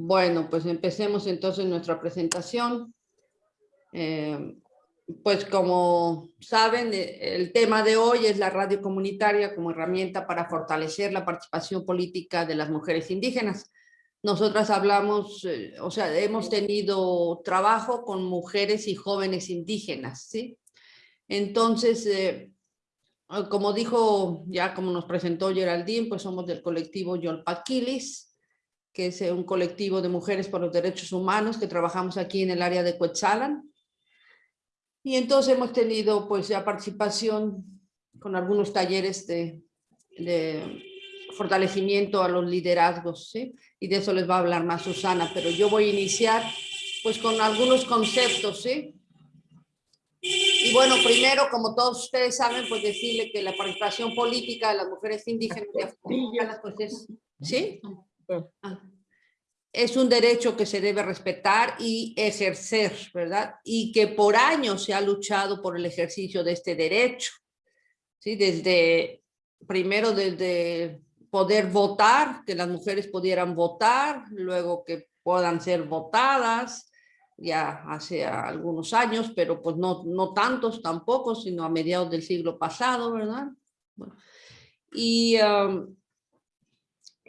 Bueno, pues empecemos entonces nuestra presentación. Eh, pues como saben, eh, el tema de hoy es la radio comunitaria como herramienta para fortalecer la participación política de las mujeres indígenas. Nosotras hablamos, eh, o sea, hemos tenido trabajo con mujeres y jóvenes indígenas, ¿sí? Entonces, como dijo, ya como nos presentó Geraldine, pues somos del colectivo Yolpaquilis, que es un colectivo de mujeres por los derechos humanos que trabajamos aquí en el área de Coetzalan. Y entonces hemos tenido pues ya participación con algunos talleres de, fortalecimiento a los liderazgos, ¿sí? Y de eso les va a hablar más Susana, pero yo voy a iniciar pues con algunos conceptos, ¿sí? Y bueno, primero, como todos ustedes saben, pues decirle que la participación política de las mujeres indígenas y pues es, ¿sí? Ah. Es un derecho que se debe respetar y ejercer, ¿verdad? Y que por años se ha luchado por el ejercicio de este derecho. ¿sí? Desde, primero desde poder votar, que las mujeres pudieran votar, luego que puedan ser votadas, ya hace algunos años, pero pues no, no tantos tampoco, sino a mediados del siglo pasado, ¿verdad? y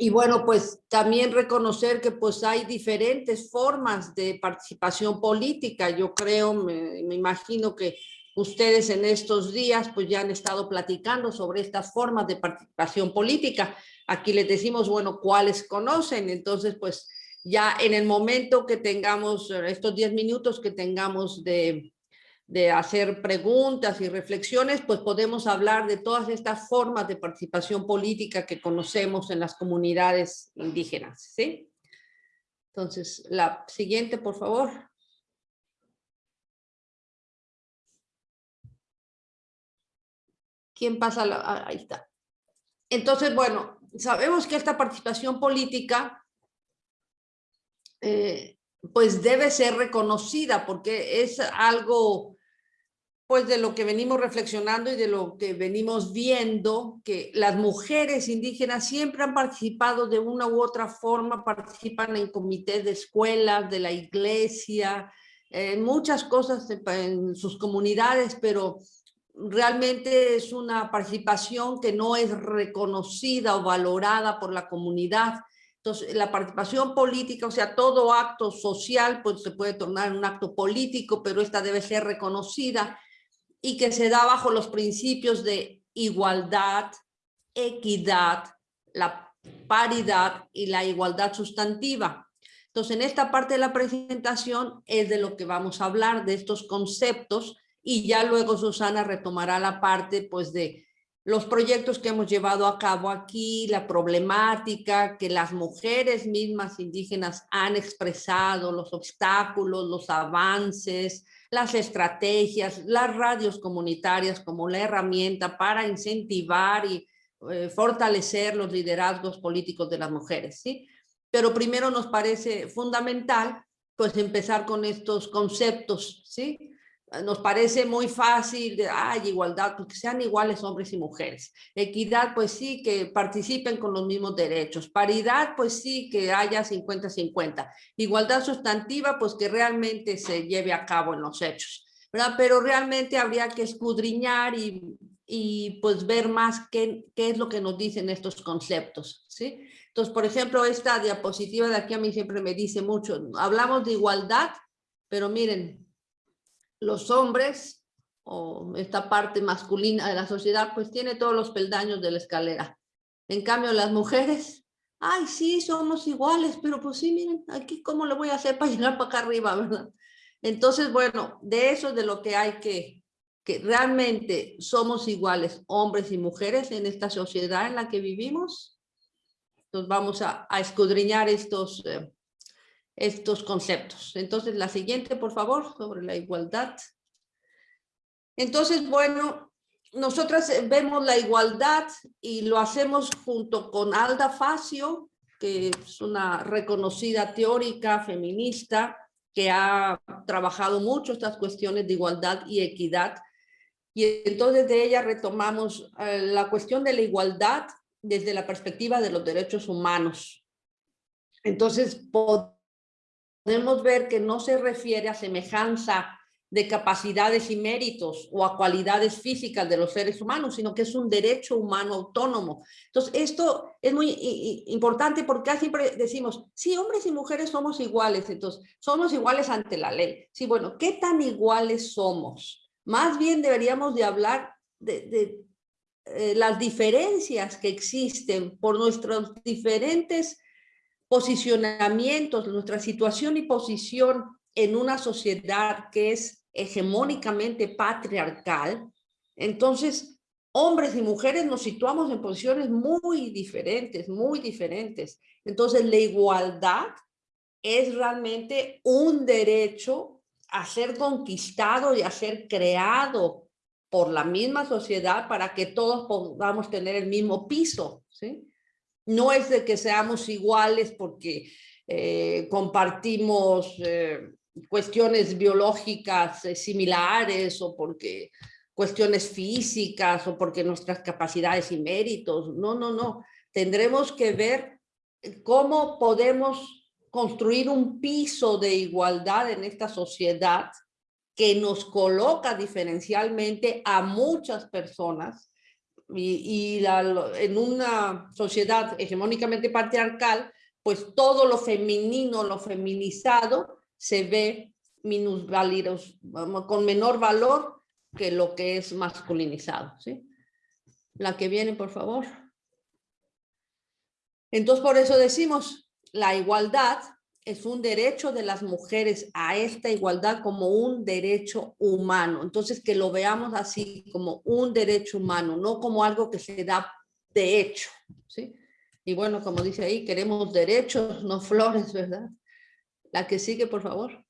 y bueno, pues también reconocer que pues hay diferentes formas de participación política. Yo creo, me, imagino que ustedes en estos días pues ya han estado platicando sobre estas formas de participación política. Aquí les decimos, bueno, cuáles conocen. Entonces, pues ya en el momento que tengamos, estos 10 minutos que tengamos de, de hacer preguntas y reflexiones, pues podemos hablar de todas estas formas de participación política que conocemos en las comunidades indígenas, ¿sí? Entonces, la siguiente, por favor. ¿Quién pasa? La, ah, ahí está. Entonces, bueno, sabemos que esta participación política eh, pues debe ser reconocida porque es algo pues de lo que venimos reflexionando y de lo que venimos viendo, que las mujeres indígenas siempre han participado de una u otra forma, participan en comités de escuelas, de la iglesia, en muchas cosas en sus comunidades, pero realmente es una participación que no es reconocida o valorada por la comunidad. Entonces, la participación política, o sea, todo acto social, pues se puede tornar un acto político, pero esta debe ser reconocida y que se da bajo los principios de igualdad, equidad, la paridad y la igualdad sustantiva. Entonces, en esta parte de la presentación es de lo que vamos a hablar, de estos conceptos, y ya luego Susana retomará la parte pues de los proyectos que hemos llevado a cabo aquí, la problemática que las mujeres mismas indígenas han expresado, los obstáculos, los avances, las estrategias, las radios comunitarias como la herramienta para incentivar y eh, fortalecer los liderazgos políticos de las mujeres, ¿sí? Pero primero nos parece fundamental pues empezar con estos conceptos, ¿sí? Nos parece muy fácil, de, ay, igualdad, pues que sean iguales hombres y mujeres. Equidad, pues sí, que participen con los mismos derechos. Paridad, pues sí, que haya 50-50. Igualdad sustantiva, pues que realmente se lleve a cabo en los hechos. ¿verdad? Pero realmente habría que escudriñar y, y pues ver más qué, qué es lo que nos dicen estos conceptos, ¿sí? Entonces, por ejemplo, esta diapositiva de aquí a mí siempre me dice mucho, hablamos de igualdad, pero miren, los hombres o esta parte masculina de la sociedad pues tiene todos los peldaños de la escalera. En cambio las mujeres, ay sí, somos iguales, pero pues sí, miren, aquí cómo le voy a hacer para llegar para acá arriba, ¿verdad? Entonces, bueno, de eso es de lo que hay que, que realmente somos iguales, hombres y mujeres en esta sociedad en la que vivimos. Entonces vamos a, escudriñar estos, eh, estos conceptos. Entonces, la siguiente, por favor, sobre la igualdad. Entonces, bueno, nosotras vemos la igualdad y lo hacemos junto con Alda Facio, que es una reconocida teórica feminista que ha trabajado mucho estas cuestiones de igualdad y equidad. Y entonces de ella retomamos eh, la cuestión de la igualdad desde la perspectiva de los derechos humanos. Entonces, podemos ver que no se refiere a semejanza de capacidades y méritos o a cualidades físicas de los seres humanos, sino que es un derecho humano autónomo. Entonces, esto es muy importante porque siempre decimos, sí, hombres y mujeres somos iguales, entonces, somos iguales ante la ley. Sí, bueno, ¿qué tan iguales somos? Más bien deberíamos de hablar de, eh, las diferencias que existen por nuestros diferentes posicionamientos, nuestra situación y posición en una sociedad que es hegemónicamente patriarcal, entonces hombres y mujeres nos situamos en posiciones muy diferentes, muy diferentes. Entonces la igualdad es realmente un derecho a ser conquistado y a ser creado por la misma sociedad para que todos podamos tener el mismo piso, ¿sí? No es de que seamos iguales porque eh, compartimos eh, cuestiones biológicas eh, similares o porque cuestiones físicas o porque nuestras capacidades y méritos. No, no, no. Tendremos que ver cómo podemos construir un piso de igualdad en esta sociedad que nos coloca diferencialmente a muchas personas y, en una sociedad hegemónicamente patriarcal, pues todo lo femenino, lo feminizado, se ve minusválidos, con menor valor que lo que es masculinizado. ¿sí? La que viene, por favor. Entonces, por eso decimos, la igualdad es un derecho de las mujeres a esta igualdad como un derecho humano. Entonces, que lo veamos así, como un derecho humano, no como algo que se da de hecho. ¿sí? Y bueno, como dice ahí, queremos derechos, no flores, ¿verdad? La que sigue, por favor.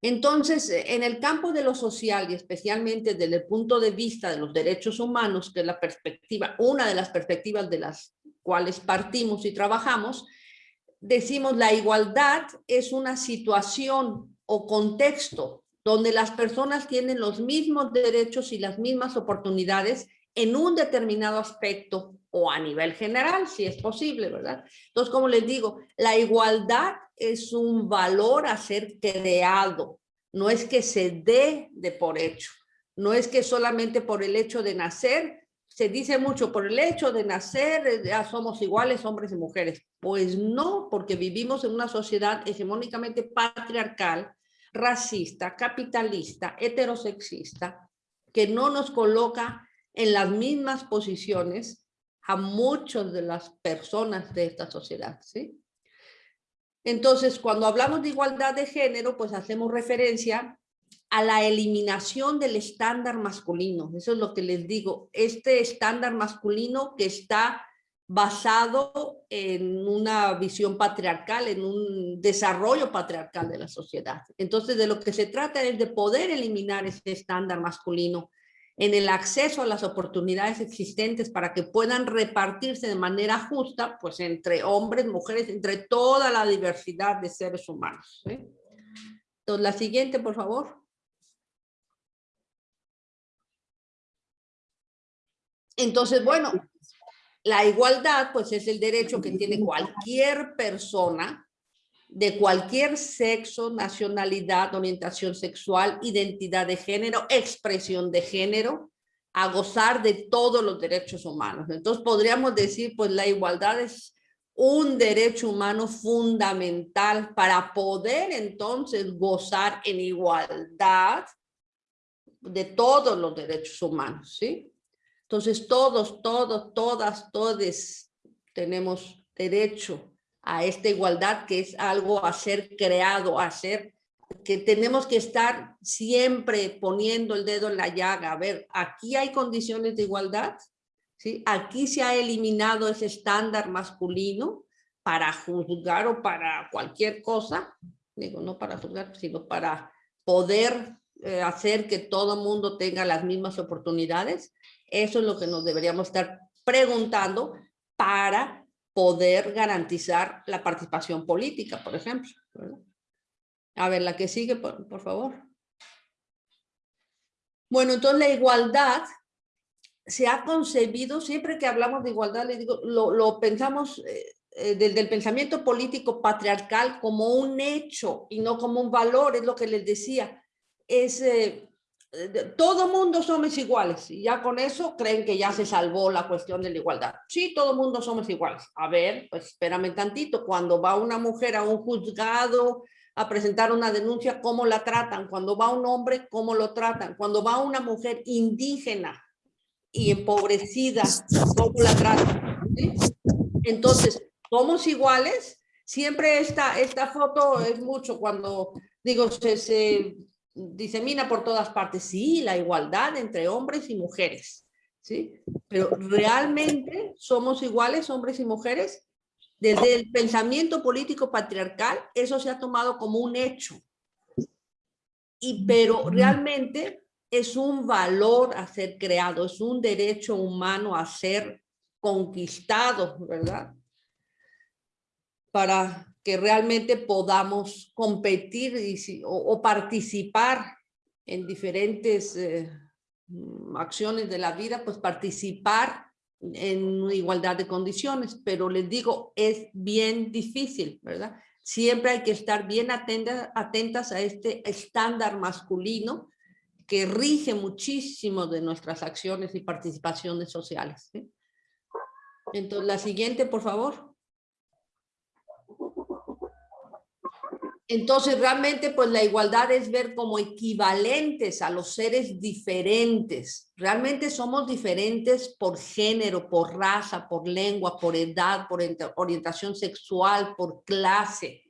Entonces, en el campo de lo social y especialmente desde el punto de vista de los derechos humanos, que es la perspectiva, una de las perspectivas de las cuales partimos y trabajamos, decimos la igualdad es una situación o contexto donde las personas tienen los mismos derechos y las mismas oportunidades en un determinado aspecto o a nivel general, si es posible, ¿verdad? Entonces, como les digo, la igualdad es un valor a ser creado, no es que se dé de por hecho, no es que solamente por el hecho de nacer, se dice mucho, por el hecho de nacer eh, ya somos iguales hombres y mujeres. Pues no, porque vivimos en una sociedad hegemónicamente patriarcal, racista, capitalista, heterosexista, que no nos coloca en las mismas posiciones a muchas de las personas de esta sociedad, ¿sí? Entonces, cuando hablamos de igualdad de género, pues hacemos referencia a la eliminación del estándar masculino. Eso es lo que les digo. Este estándar masculino que está basado en una visión patriarcal, en un desarrollo patriarcal de la sociedad. Entonces, de lo que se trata es de poder eliminar este estándar masculino en el acceso a las oportunidades existentes para que puedan repartirse de manera justa, pues entre hombres, mujeres, entre toda la diversidad de seres humanos. Entonces, la siguiente, por favor. Entonces, bueno, la igualdad, pues es el derecho que tiene cualquier persona de cualquier sexo, nacionalidad, orientación sexual, identidad de género, expresión de género, a gozar de todos los derechos humanos. Entonces podríamos decir, pues la igualdad es un derecho humano fundamental para poder entonces gozar en igualdad de todos los derechos humanos, ¿sí? Entonces todos, todos, todas, todes tenemos derecho a esta igualdad que es algo a ser creado, a ser que tenemos que estar siempre poniendo el dedo en la llaga. A ver, aquí hay condiciones de igualdad, ¿sí? Aquí se ha eliminado ese estándar masculino para juzgar o para cualquier cosa, digo, no para juzgar, sino para poder eh, hacer que todo mundo tenga las mismas oportunidades. Eso es lo que nos deberíamos estar preguntando para poder garantizar la participación política, por ejemplo. A ver, la que sigue, por, favor. Bueno, entonces la igualdad se ha concebido, siempre que hablamos de igualdad, le digo, lo, pensamos eh, eh, del, pensamiento político patriarcal como un hecho y no como un valor, es lo que les decía. Es, eh, todo mundo somos iguales y ya con eso creen que ya se salvó la cuestión de la igualdad. Sí, todo mundo somos iguales. A ver, pues espérame tantito, cuando va una mujer a un juzgado a presentar una denuncia, ¿cómo la tratan? Cuando va un hombre, ¿cómo lo tratan? Cuando va una mujer indígena y empobrecida, ¿cómo la tratan? Entonces, somos iguales. Siempre esta, esta foto es mucho cuando, digo, se, disemina por todas partes. Sí, la igualdad entre hombres y mujeres. ¿sí? Pero realmente somos iguales hombres y mujeres. Desde el pensamiento político patriarcal, eso se ha tomado como un hecho. Y, pero realmente es un valor a ser creado, es un derecho humano a ser conquistado, ¿verdad? para que realmente podamos competir o, participar en diferentes eh, mm, acciones de la vida, pues participar en igualdad de condiciones, pero les digo, es bien difícil, ¿verdad? Siempre hay que estar bien atentas, atentas a este estándar masculino que rige muchísimo de nuestras acciones y participaciones sociales. Entonces, la siguiente, por favor. Entonces, realmente, pues la igualdad es ver como equivalentes a los seres diferentes. Realmente somos diferentes por género, por raza, por lengua, por edad, por orientación sexual, por clase.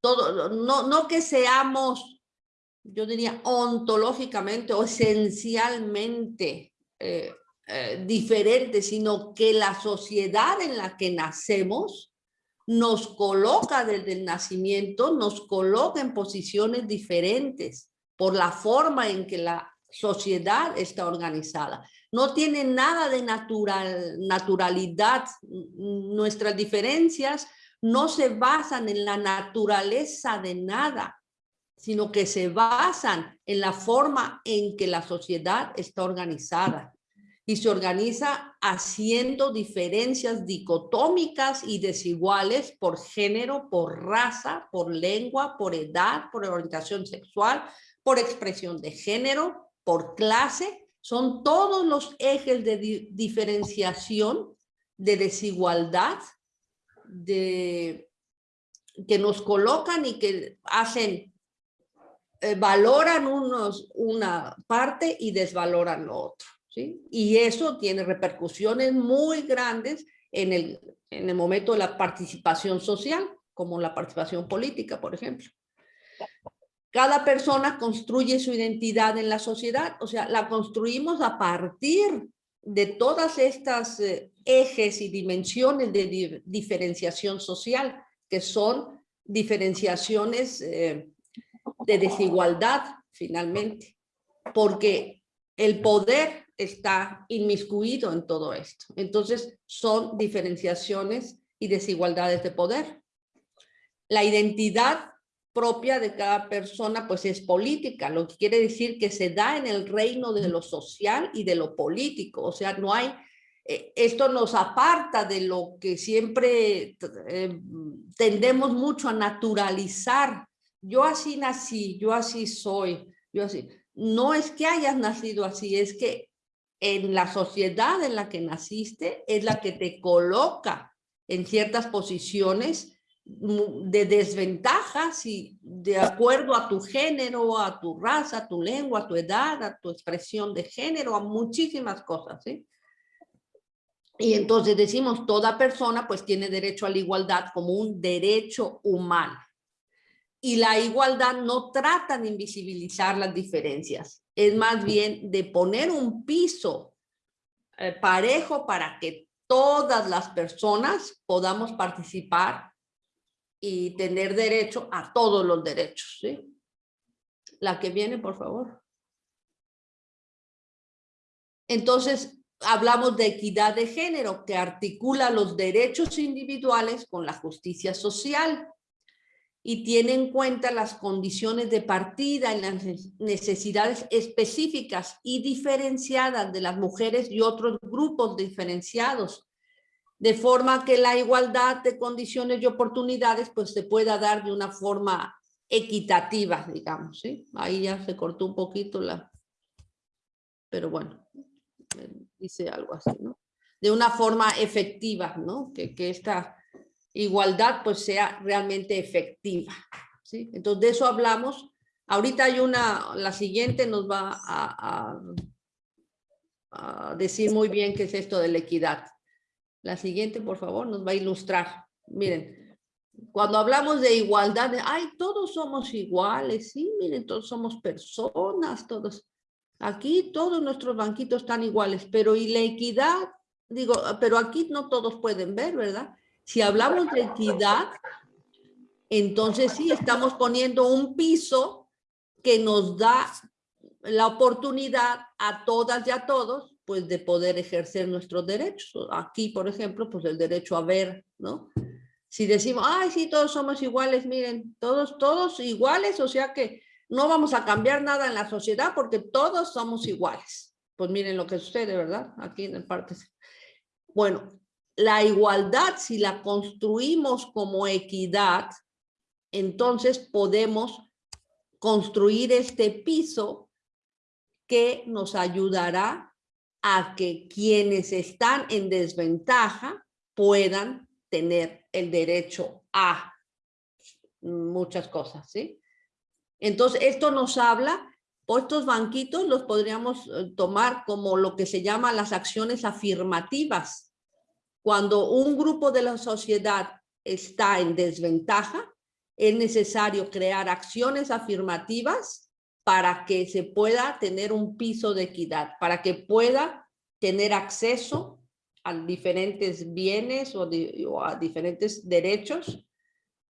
Todo, no, no que seamos, yo diría, ontológicamente o esencialmente eh, eh, diferentes, sino que la sociedad en la que nacemos nos coloca desde el nacimiento, nos coloca en posiciones diferentes por la forma en que la sociedad está organizada. No tiene nada de natural, naturalidad. Nuestras diferencias no se basan en la naturaleza de nada, sino que se basan en la forma en que la sociedad está organizada y se organiza haciendo diferencias dicotómicas y desiguales por género, por raza, por lengua, por edad, por orientación sexual, por expresión de género, por clase. Son todos los ejes de diferenciación, de desigualdad, de, que nos colocan y que hacen, eh, valoran unos una parte y desvaloran lo otro. Y eso tiene repercusiones muy grandes en el, en el momento de la participación social, como la participación política, por ejemplo. Cada persona construye su identidad en la sociedad, o sea, la construimos a partir de todas estas eh, ejes y dimensiones de diferenciación social, que son diferenciaciones eh, de desigualdad, finalmente, porque el poder está inmiscuido en todo esto. Entonces son diferenciaciones y desigualdades de poder. La identidad propia de cada persona pues es política, lo que quiere decir que se da en el reino de lo social y de lo político, o sea, no hay, eh, esto nos aparta de lo que siempre eh, tendemos mucho a naturalizar, yo así nací, yo así soy, yo así, no es que hayas nacido así, es que en la sociedad en la que naciste es la que te coloca en ciertas posiciones de desventajas y de acuerdo a tu género, a tu raza, a tu lengua, a tu edad, a tu expresión de género, a muchísimas cosas, ¿sí? Y entonces decimos, toda persona pues tiene derecho a la igualdad como un derecho humano. Y la igualdad no trata de invisibilizar las diferencias, es más bien de poner un piso eh, parejo para que todas las personas podamos participar y tener derecho a todos los derechos. ¿sí? La que viene, por favor. Entonces, hablamos de equidad de género que articula los derechos individuales con la justicia social y tiene en cuenta las condiciones de partida y las necesidades específicas y diferenciadas de las mujeres y otros grupos diferenciados. de forma que la igualdad de condiciones y oportunidades pues se pueda dar de una forma equitativa, digamos, ¿sí? Ahí ya se cortó un poquito la... Pero bueno, dice algo así, ¿no? De una forma efectiva, ¿no? Que, que esta igualdad pues sea realmente efectiva, ¿sí? Entonces de eso hablamos. Ahorita hay una, la siguiente nos va a, a, decir muy bien qué es esto de la equidad. La siguiente, por favor, nos va a ilustrar. Miren, cuando hablamos de igualdad, ay, todos somos iguales, sí, miren, todos somos personas, todos. Aquí todos nuestros banquitos están iguales, pero ¿y la equidad? Digo, pero aquí no todos pueden ver, ¿verdad? Si hablamos de equidad, entonces sí, estamos poniendo un piso que nos da la oportunidad a todas y a todos, pues de poder ejercer nuestros derechos. Aquí, por ejemplo, pues el derecho a ver, ¿no? Si decimos, ay, sí, todos somos iguales, miren, todos, todos iguales, o sea que no vamos a cambiar nada en la sociedad porque todos somos iguales. Pues miren lo que sucede, ¿verdad? Aquí en el parte. Bueno, la igualdad, si la construimos como equidad, entonces podemos construir este piso que nos ayudará a que quienes están en desventaja puedan tener el derecho a muchas cosas, ¿sí? Entonces, esto nos habla, estos banquitos los podríamos eh, tomar como lo que se llama las acciones afirmativas. Cuando un grupo de la sociedad está en desventaja, es necesario crear acciones afirmativas para que se pueda tener un piso de equidad, para que pueda tener acceso a diferentes bienes o, a diferentes derechos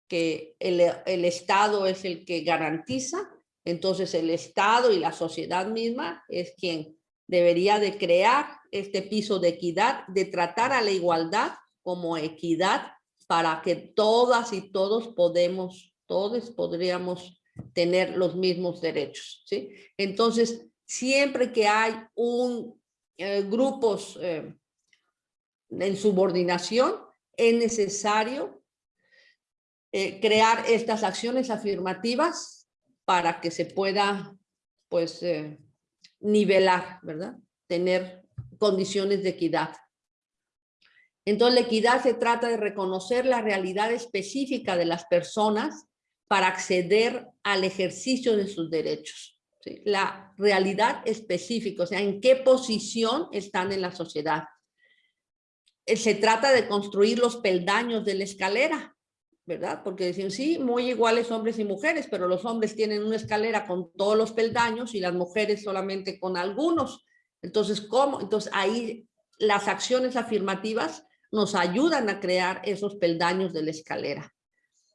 que el, el, Estado es el que garantiza, entonces el Estado y la sociedad misma es quien debería de crear este piso de equidad, de tratar a la igualdad como equidad para que todas y todos podemos, todos podríamos tener los mismos derechos, ¿sí? Entonces, siempre que hay un eh, grupos eh, en subordinación, es necesario eh, crear estas acciones afirmativas para que se pueda, pues, nivelar, ¿verdad? Tener condiciones de equidad. Entonces, la equidad se trata de reconocer la realidad específica de las personas para acceder al ejercicio de sus derechos. La realidad específica, o sea, en qué posición están en la sociedad eh, se trata de construir los peldaños de la escalera, ¿verdad? Porque dicen, sí, muy iguales hombres y mujeres, pero los hombres tienen una escalera con todos los peldaños y las mujeres solamente con algunos. Entonces, ¿cómo? Entonces, ahí las acciones afirmativas nos ayudan a crear esos peldaños de la escalera.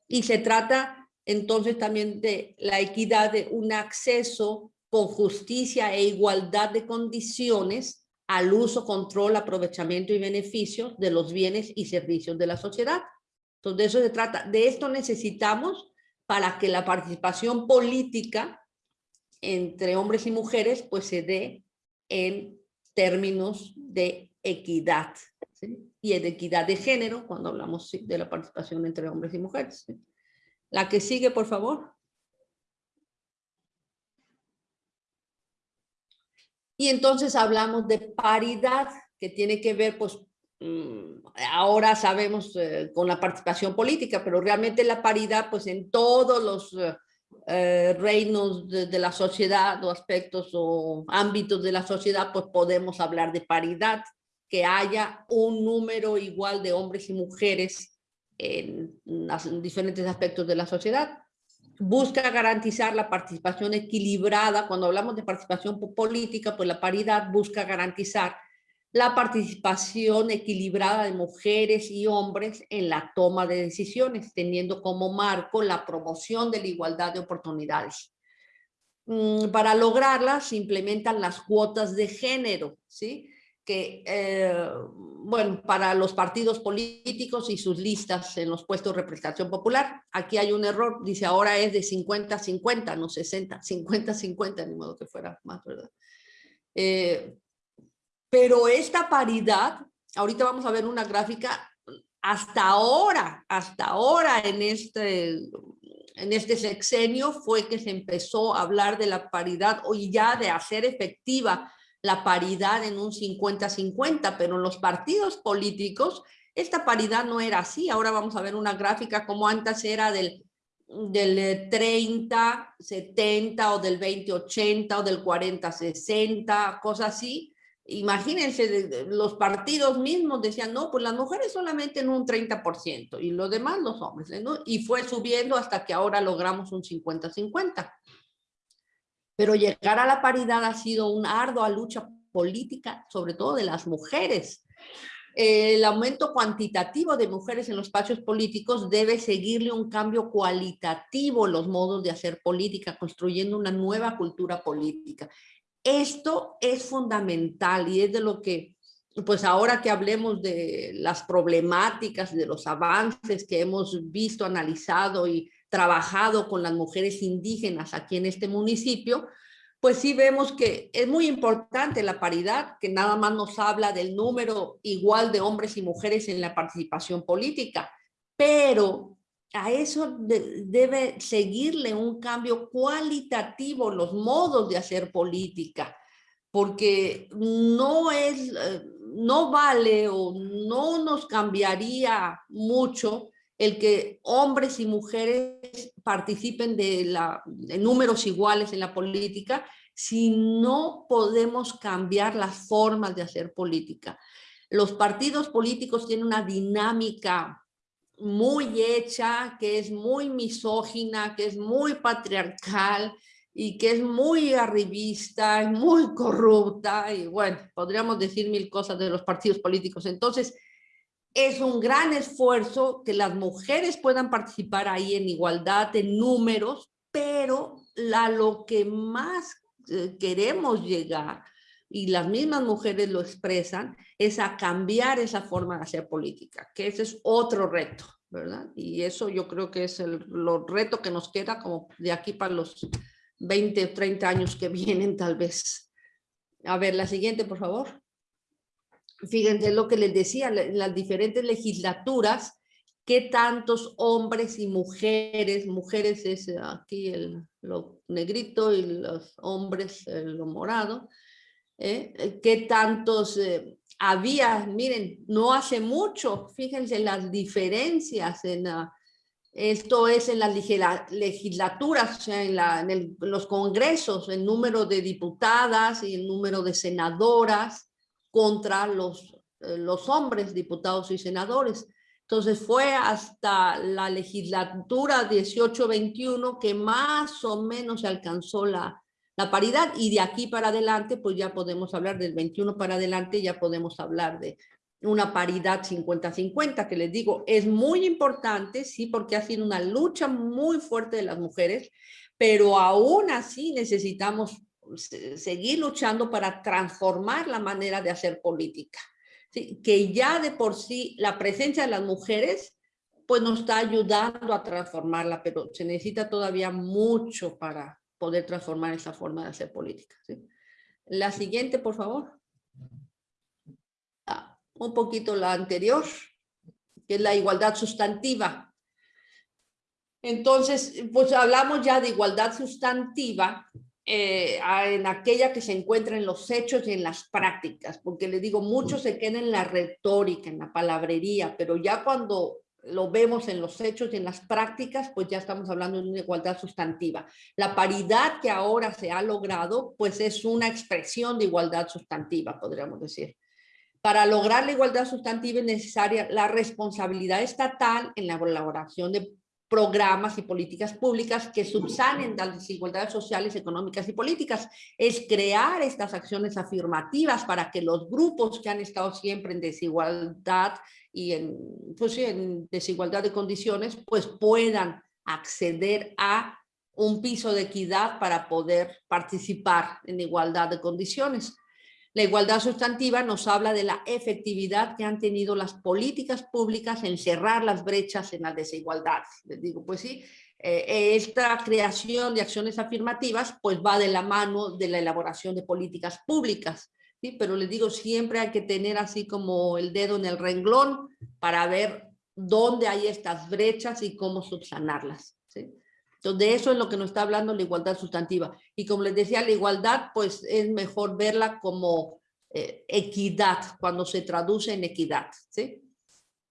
Y se trata entonces también de la equidad de un acceso con justicia e igualdad de condiciones al uso, control, aprovechamiento y beneficio de los bienes y servicios de la sociedad. Entonces, de eso se trata. De esto necesitamos para que la participación política entre hombres y mujeres pues se dé en términos de equidad y de equidad de género cuando hablamos de la participación entre hombres y mujeres. La que sigue, por favor. Y entonces hablamos de paridad, que tiene que ver, pues, ahora sabemos eh, con la participación política, pero realmente la paridad, pues, en todos los eh, eh, reinos de, la sociedad o aspectos o ámbitos de la sociedad, pues podemos hablar de paridad, que haya un número igual de hombres y mujeres en, en diferentes aspectos de la sociedad busca garantizar la participación equilibrada. Cuando hablamos de participación política, pues la paridad busca garantizar la participación equilibrada de mujeres y hombres en la toma de decisiones, teniendo como marco la promoción de la igualdad de oportunidades. Mm, para lograrla se implementan las cuotas de género, ¿sí? que, eh, bueno, para los partidos políticos y sus listas en los puestos de representación popular. Aquí hay un error, dice ahora es de 50-50, no 60, 50-50, ni modo que fuera más, ¿verdad? Eh, pero esta paridad ahorita vamos a ver una gráfica, hasta ahora, hasta ahora en este, en este sexenio fue que se empezó a hablar de la paridad y ya de hacer efectiva la paridad en un 50-50, pero en los partidos políticos esta paridad no era así. Ahora vamos a ver una gráfica como antes era del, del 30, 70 o del 20, 80 o del 40, 60, cosas así. Imagínense, los partidos mismos decían, no, pues las mujeres solamente en un 30% y lo demás los hombres, ¿no? Y fue subiendo hasta que ahora logramos un 50-50. Pero llegar a la paridad ha sido una ardua lucha política, sobre todo de las mujeres. El aumento cuantitativo de mujeres en los espacios políticos debe seguirle un cambio cualitativo en los modos de hacer política, construyendo una nueva cultura política. Esto es fundamental y es de lo que, pues ahora que hablemos de las problemáticas, de los avances que hemos visto, analizado y trabajado con las mujeres indígenas aquí en este municipio, pues sí vemos que es muy importante la paridad, que nada más nos habla del número igual de hombres y mujeres en la participación política, pero a eso debe seguirle un cambio cualitativo los modos de hacer política, porque no es, eh, no vale o no nos cambiaría mucho el que hombres y mujeres participen de, la, de números iguales en la política si no podemos cambiar las formas de hacer política. Los partidos políticos tienen una dinámica muy hecha, que es muy misógina, que es muy patriarcal y que es muy arribista, muy corrupta y bueno, podríamos decir mil cosas de los partidos políticos. Entonces, es un gran esfuerzo que las mujeres puedan participar ahí en igualdad de números, pero a lo que más eh, queremos llegar y las mismas mujeres lo expresan, es a cambiar esa forma de hacer política, que ese es otro reto, ¿verdad? Y eso yo creo que es el reto que nos queda como de aquí para los 20 o 30 años que vienen tal vez. A ver, la siguiente, por favor. Fíjense lo que les decía, las diferentes legislaturas, qué tantos hombres y mujeres, mujeres es aquí el, lo negrito y los hombres lo morado, ¿eh? qué tantos eh, había, miren, no hace mucho, fíjense las diferencias en esto es en las legislaturas, o sea, en, en, los congresos, el número de diputadas y el número de senadoras contra los, eh, los hombres, diputados y senadores. Entonces fue hasta la legislatura 18-21 que más o menos se alcanzó la, la paridad y de aquí para adelante pues ya podemos hablar del 21 para adelante, ya podemos hablar de una paridad 50-50 que les digo es muy importante, sí, porque ha sido una lucha muy fuerte de las mujeres, pero aún así necesitamos seguir luchando para transformar la manera de hacer política que ya de por sí la presencia de las mujeres pues nos está ayudando a transformarla, pero se necesita todavía mucho para poder transformar esa forma de hacer política. La siguiente, por favor. Ah, un poquito la anterior, que es la igualdad sustantiva. Entonces, pues hablamos ya de igualdad sustantiva eh, en aquella que se encuentra en los hechos y en las prácticas, porque le digo, mucho se queda en la retórica, en la palabrería, pero ya cuando lo vemos en los hechos y en las prácticas, pues ya estamos hablando de una igualdad sustantiva. La paridad que ahora se ha logrado, pues es una expresión de igualdad sustantiva, podríamos decir. Para lograr la igualdad sustantiva es necesaria la responsabilidad estatal en la elaboración de programas y políticas públicas que subsanen las desigualdades sociales, económicas y políticas. Es crear estas acciones afirmativas para que los grupos que han estado siempre en desigualdad y en, pues en desigualdad de condiciones, pues puedan acceder a un piso de equidad para poder participar en igualdad de condiciones. La igualdad sustantiva nos habla de la efectividad que han tenido las políticas públicas en cerrar las brechas en la desigualdad. Les digo, pues sí, eh, esta creación de acciones afirmativas pues va de la mano de la elaboración de políticas públicas. Pero les digo, siempre hay que tener así como el dedo en el renglón para ver dónde hay estas brechas y cómo subsanarlas, ¿sí? Entonces, eso es lo que nos está hablando la igualdad sustantiva. Y como les decía, la igualdad, pues es mejor verla como eh, equidad, cuando se traduce en equidad, ¿sí?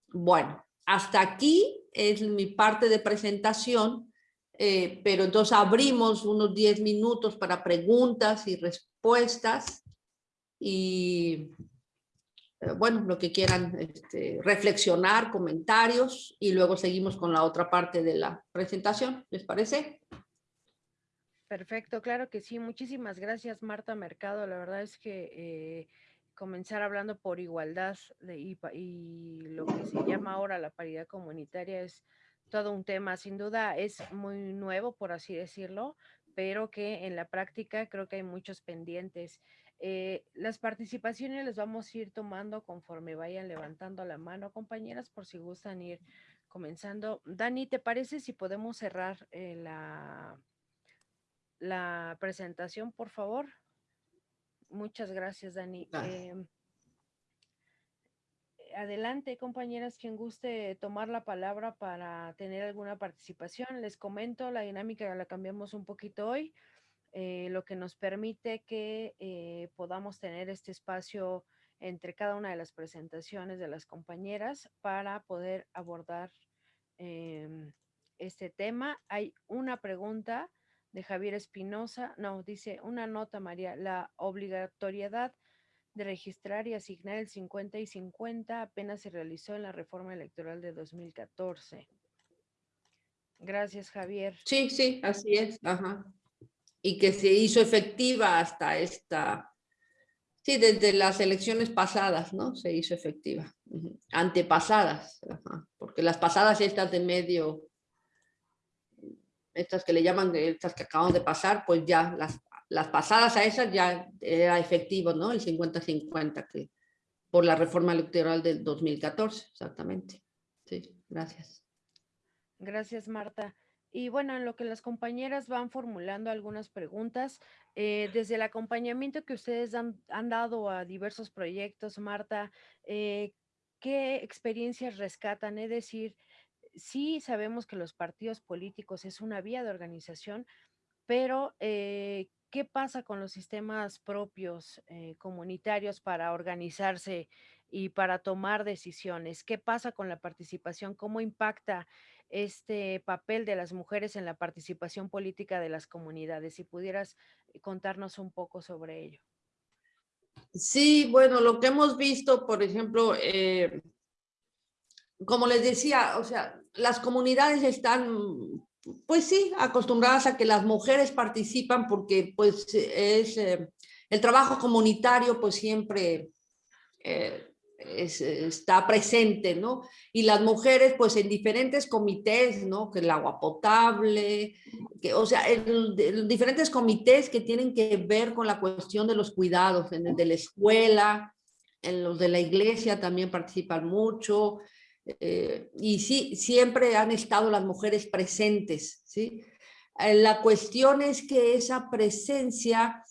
Bueno, hasta aquí es mi parte de presentación, eh, pero entonces abrimos unos 10 minutos para preguntas y respuestas y eh, bueno, lo que quieran este, reflexionar, comentarios y luego seguimos con la otra parte de la presentación, ¿les parece? Perfecto, claro que sí. Muchísimas gracias, Marta Mercado. La verdad es que eh, comenzar hablando por igualdad y, lo que se llama ahora la paridad comunitaria es todo un tema. Sin duda es muy nuevo, por así decirlo, pero que en la práctica creo que hay muchos pendientes. Eh, las participaciones las vamos a ir tomando conforme vayan levantando la mano, compañeras, por si gustan ir comenzando. Dani, ¿te parece si podemos cerrar eh, la, la presentación, por favor? Muchas gracias, Dani. Em, adelante, compañeras, quien guste tomar la palabra para tener alguna participación. Les comento, la dinámica la cambiamos un poquito hoy. Eh, lo que nos permite que eh, podamos tener este espacio entre cada una de las presentaciones de las compañeras para poder abordar em, este tema. Hay una pregunta de Javier Espinosa, no, dice una nota, María, la obligatoriedad de registrar y asignar el 50 y 50 apenas se realizó en la reforma electoral de 2014. Gracias, Javier. Sí, sí, así es. Ajá y que se hizo efectiva hasta esta, sí, desde las elecciones pasadas, ¿no? Se hizo efectiva, antepasadas, porque las pasadas estas de medio, estas que le llaman, estas que acaban de pasar, pues ya las, las pasadas a esas ya era efectivo, ¿no? El 50-50 que por la reforma electoral del 2014, exactamente. Sí, gracias. Gracias, Marta. Y bueno, en lo que las compañeras van formulando algunas preguntas, eh, desde el acompañamiento que ustedes han, dado a diversos proyectos, Marta, eh, ¿qué experiencias rescatan? Es decir, sí sabemos que los partidos políticos es una vía de organización, pero eh, ¿qué pasa con los sistemas propios comunitarios para organizarse y para tomar decisiones? ¿Qué pasa con la participación? ¿Cómo impacta este papel de las mujeres en la participación política de las comunidades. Si pudieras eh, contarnos un poco sobre ello. Sí, bueno, lo que hemos visto, por ejemplo, eh, como les decía, o sea, las comunidades están, pues sí, acostumbradas a que las mujeres participan porque pues es eh, el trabajo comunitario, pues siempre está presente, ¿no? Y las mujeres, pues en diferentes comités, ¿no? Que el agua potable, que, o sea, en, diferentes comités que tienen que ver con la cuestión de los cuidados, en el de la escuela, en los de la iglesia también participan mucho, eh, y sí, siempre han estado las mujeres presentes, ¿sí? Eh, la cuestión es que esa presencia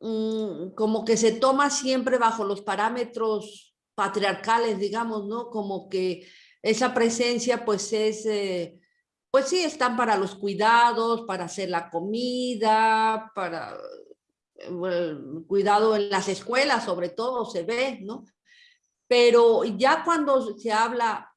mm, como que se toma siempre bajo los parámetros patriarcales, digamos, ¿no? Como que esa presencia pues es, eh, pues sí, están para los cuidados, para hacer la comida, para el cuidado en las escuelas sobre todo se ve, ¿no? Pero ya cuando se habla,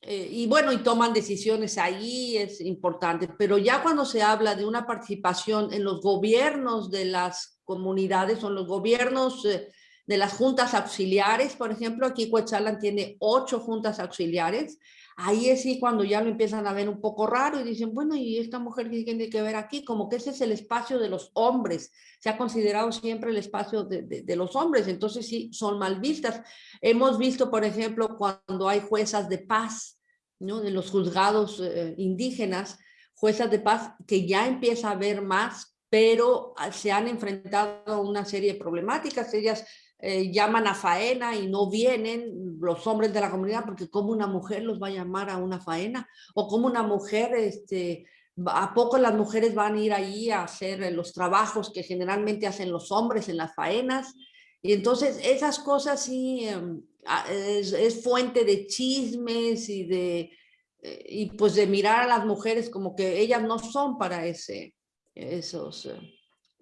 eh, y bueno, y toman decisiones ahí, es importante, pero ya cuando se habla de una participación en los gobiernos de las comunidades o en los gobiernos eh, de las juntas auxiliares, por ejemplo, aquí Coetzalan tiene ocho juntas auxiliares, ahí es sí cuando ya lo empiezan a ver un poco raro y dicen, bueno, ¿y esta mujer qué tiene que ver aquí? Como que ese es el espacio de los hombres, se ha considerado siempre el espacio de, los hombres, entonces sí, son mal vistas. Hemos visto, por ejemplo, cuando hay juezas de paz, ¿no? de los juzgados eh, indígenas, juezas de paz, que ya empieza a haber más, pero ah, se han enfrentado a una serie de problemáticas, ellas eh, llaman a faena y no vienen los hombres de la comunidad porque como una mujer los va a llamar a una faena o como una mujer, este, a poco las mujeres van a ir ahí a hacer los trabajos que generalmente hacen los hombres en las faenas Y entonces esas cosas sí em, es, fuente de chismes y de, eh, y pues de mirar a las mujeres como que ellas no son para ese, esos, eh,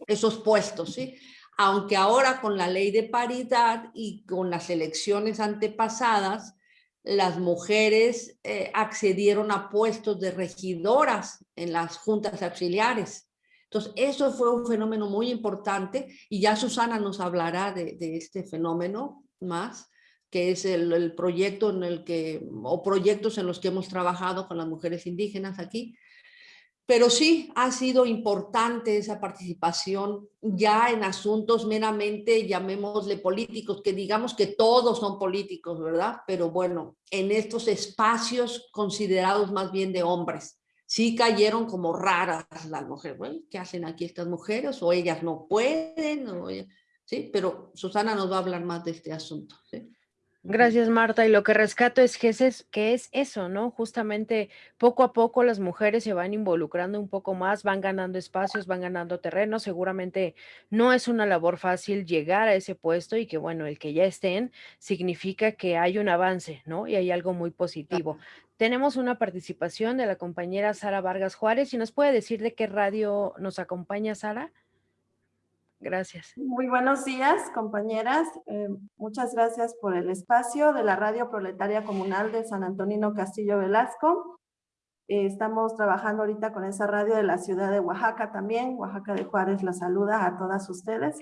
esos puestos, ¿sí? Aunque ahora con la ley de paridad y con las elecciones antepasadas, las mujeres eh, accedieron a puestos de regidoras en las juntas auxiliares. Entonces, eso fue un fenómeno muy importante y ya Susana nos hablará de, este fenómeno más, que es el, el, proyecto en el que, o proyectos en los que hemos trabajado con las mujeres indígenas aquí, pero sí ha sido importante esa participación ya en asuntos meramente, llamémosle políticos, que digamos que todos son políticos, ¿verdad? Pero bueno, en estos espacios considerados más bien de hombres, sí cayeron como raras las mujeres. ¿qué hacen aquí estas mujeres? O ellas no pueden, sí, pero Susana nos va a hablar más de este asunto. ¿sí? Gracias, Marta. Y lo que rescato es que es, que es eso, ¿no? Justamente poco a poco las mujeres se van involucrando un poco más, van ganando espacios, van ganando terreno. Seguramente no es una labor fácil llegar a ese puesto y que, bueno, el que ya estén significa que hay un avance, ¿no? Y hay algo muy positivo. Tenemos una participación de la compañera Sara Vargas Juárez. ¿Y nos puede decir de qué radio nos acompaña, Sara? Gracias. Muy buenos días, compañeras. Eh, muchas gracias por el espacio de la Radio Proletaria Comunal de San Antonino Castillo Velasco. Eh, estamos trabajando ahorita con esa radio de la ciudad de Oaxaca también. Oaxaca de Juárez la saluda a todas ustedes.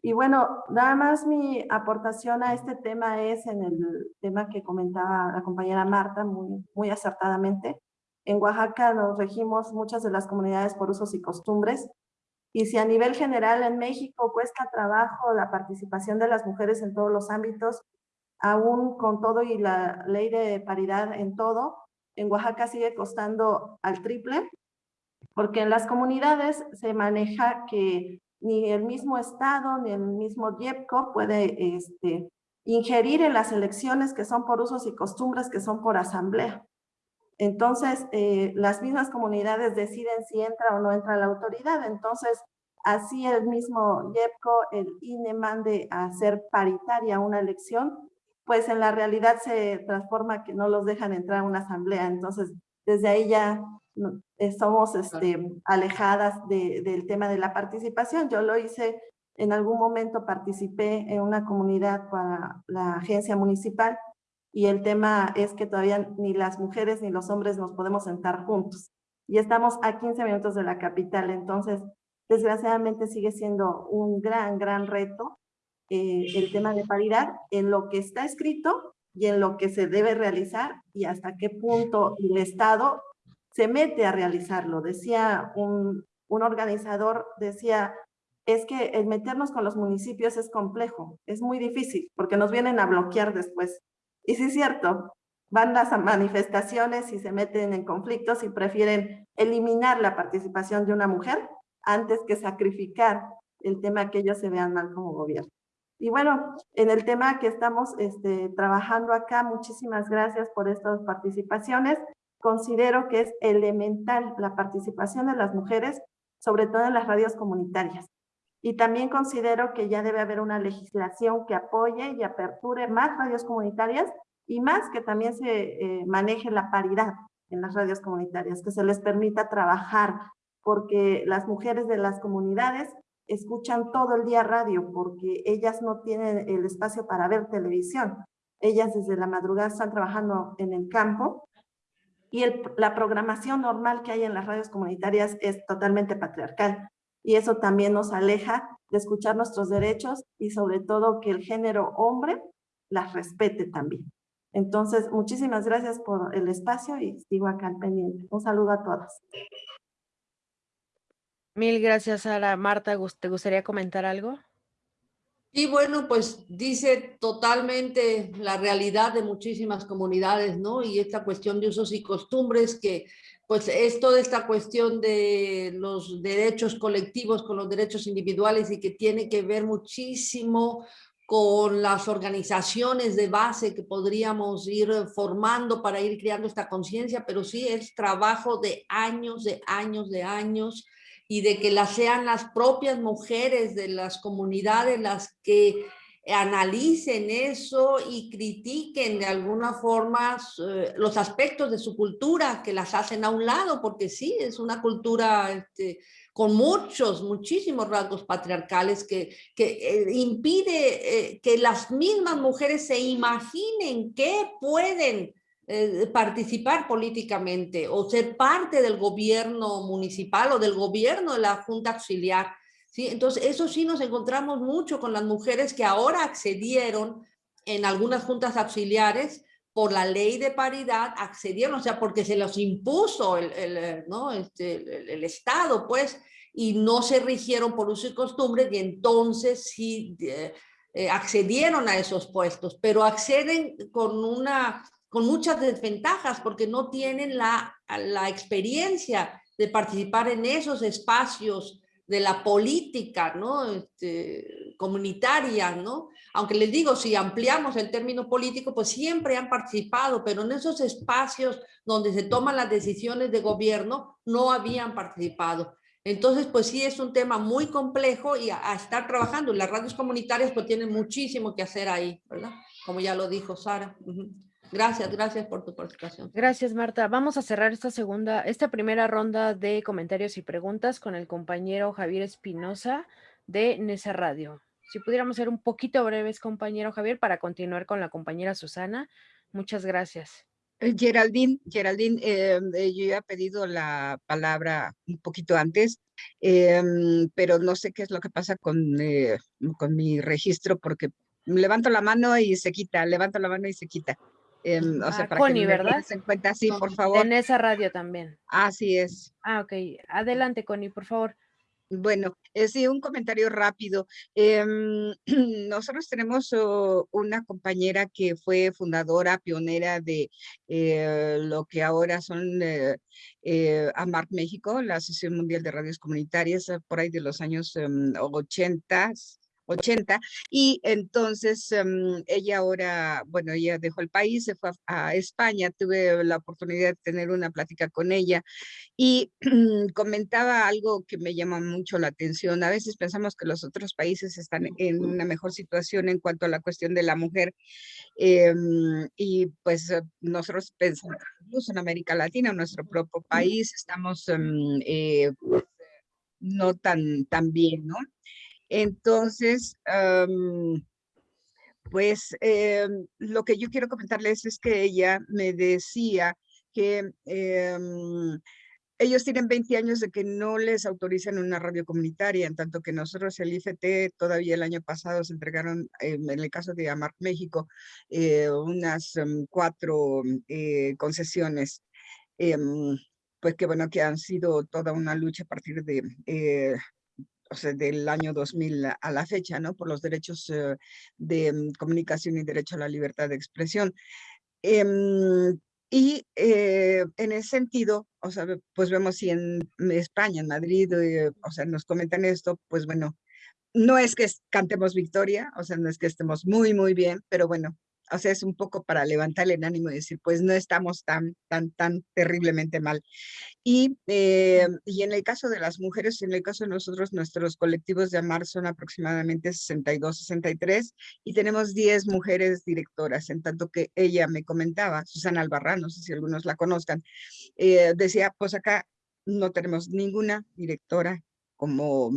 Y bueno, nada más mi aportación a este tema es en el tema que comentaba la compañera Marta muy, muy acertadamente. En Oaxaca nos regimos muchas de las comunidades por usos y costumbres y si a nivel general en México cuesta trabajo la participación de las mujeres en todos los ámbitos, aún con todo y la ley de paridad en todo, en Oaxaca sigue costando al triple, porque en las comunidades se maneja que ni el mismo Estado ni el mismo IEPCO puede este, ingerir en las elecciones que son por usos y costumbres que son por asamblea. Entonces, eh, las mismas comunidades deciden si entra o no entra la autoridad. Entonces, así el mismo YEPCO, el INE mande a hacer paritaria una elección, pues en la realidad se transforma que no los dejan entrar a una asamblea. Entonces, desde ahí ya somos este, alejadas del tema de la participación. Yo lo hice, en algún momento participé en una comunidad para la agencia municipal y el tema es que todavía ni las mujeres ni los hombres nos podemos sentar juntos. Y estamos a 15 minutos de la capital, entonces desgraciadamente sigue siendo un gran, gran reto eh, el tema de paridad en lo que está escrito y en lo que se debe realizar y hasta qué punto el Estado se mete a realizarlo. Decía un, un organizador, decía, es que el meternos con los municipios es complejo, es muy difícil, porque nos vienen a bloquear después. Y sí es cierto, van las manifestaciones y se meten en conflictos y prefieren eliminar la participación de una mujer antes que sacrificar el tema que ellos se vean mal como gobierno. Y bueno, en el tema que estamos este, trabajando acá, muchísimas gracias por estas participaciones. Considero que es elemental la participación de las mujeres, sobre todo en las radios comunitarias. Y también considero que ya debe haber una legislación que apoye y aperture más radios comunitarias y más que también se eh, maneje la paridad en las radios comunitarias, que se les permita trabajar, porque las mujeres de las comunidades escuchan todo el día radio, porque ellas no tienen el espacio para ver televisión. Ellas desde la madrugada están trabajando en el campo y la programación normal que hay en las radios comunitarias es totalmente patriarcal y eso también nos aleja de escuchar nuestros derechos y sobre todo que el género hombre las respete también. Entonces, muchísimas gracias por el espacio y sigo acá al pendiente. Un saludo a todos. Mil gracias, Sara. Marta, ¿te gustaría comentar algo? Y bueno, pues dice totalmente la realidad de muchísimas comunidades, ¿no? Y esta cuestión de usos y costumbres que pues es toda esta cuestión de los derechos colectivos con los derechos individuales y que tiene que ver muchísimo con las organizaciones de base que podríamos ir formando para ir creando esta conciencia, pero sí es trabajo de años, de años, de años, y de que las sean las propias mujeres de las comunidades las que analicen eso y critiquen de alguna forma eh, los aspectos de su cultura que las hacen a un lado, porque sí, es una cultura este, con muchos, muchísimos rasgos patriarcales que, eh, impide eh, que las mismas mujeres se imaginen que pueden participar políticamente o ser parte del gobierno municipal o del gobierno de la Junta Auxiliar ¿sí? Entonces, eso sí nos encontramos mucho con las mujeres que ahora accedieron en algunas juntas auxiliares por la ley de paridad, accedieron, o sea, porque se los impuso el, el ¿no? este, el, Estado, pues, y no se rigieron por uso y costumbre, y entonces sí eh, eh, accedieron a esos puestos, pero acceden con una con muchas desventajas porque no tienen la, la experiencia de participar en esos espacios de la política ¿no? Este, comunitaria, ¿no? Aunque les digo, si ampliamos el término político, pues siempre han participado, pero en esos espacios donde se toman las decisiones de gobierno, no habían participado. Entonces, pues sí es un tema muy complejo y a, estar trabajando. Las radios comunitarias pues tienen muchísimo que hacer ahí, ¿verdad? Como ya lo dijo Sara. Gracias, gracias por tu participación. Gracias, Marta. Vamos a cerrar esta segunda, esta primera ronda de comentarios y preguntas con el compañero Javier Espinosa de Nesa Radio. Si pudiéramos ser un poquito breves, compañero Javier, para continuar con la compañera Susana. Muchas gracias. Eh, Geraldine, Geraldine, em, eh, yo ya he pedido la palabra un poquito antes, em, pero no sé qué es lo que pasa con, eh, con mi registro porque levanto la mano y se quita, levanto la mano y se quita. O sea, para Connie, que ¿verdad? En cuenta, sí, por favor. En esa radio también. Así es. Ah, ok. Adelante, Connie, por favor. Bueno, eh, sí, un comentario rápido. Em, nosotros tenemos oh, una compañera que fue fundadora, pionera de eh, lo que ahora son eh, eh AMARC México, la Asociación Mundial de Radios Comunitarias, por ahí de los años 80, em, 80 y entonces em, ella ahora, bueno, ella dejó el país, se fue a, España, tuve la oportunidad de tener una plática con ella y comentaba algo que me llama mucho la atención. A veces pensamos que los otros países están en una mejor situación en cuanto a la cuestión de la mujer em, y pues eh, nosotros pensamos, incluso en América Latina, en nuestro propio país, estamos em, eh, pues, no tan, tan bien, ¿no? Entonces, pues em, lo que yo quiero comentarles es que ella me decía que em, ellos tienen 20 años de que no les autorizan una radio comunitaria, en tanto que nosotros el IFT todavía el año pasado se entregaron, em, en el caso de Amar México, eh, unas cuatro eh, concesiones pues que bueno, que han sido toda una lucha a partir de eh, o sea, del año 2000 a la fecha, ¿no? Por los derechos eh, de mm, comunicación y derecho a la libertad de expresión. Em, y eh, en ese sentido, o sea, pues vemos si en España, en Madrid, eh, o sea, nos comentan esto, pues bueno, no es que cantemos victoria, o sea, no es que estemos muy, muy bien, pero bueno, o sea, es un poco para levantar el ánimo y decir, pues no estamos tan, tan, tan terriblemente mal. Y, eh, y en el caso de las mujeres, en el caso de nosotros, nuestros colectivos de AMAR son aproximadamente 62, 63 y tenemos 10 mujeres directoras, en tanto que ella me comentaba, Susana Albarrán, no sé si algunos la conozcan, eh, decía, pues acá no tenemos ninguna directora como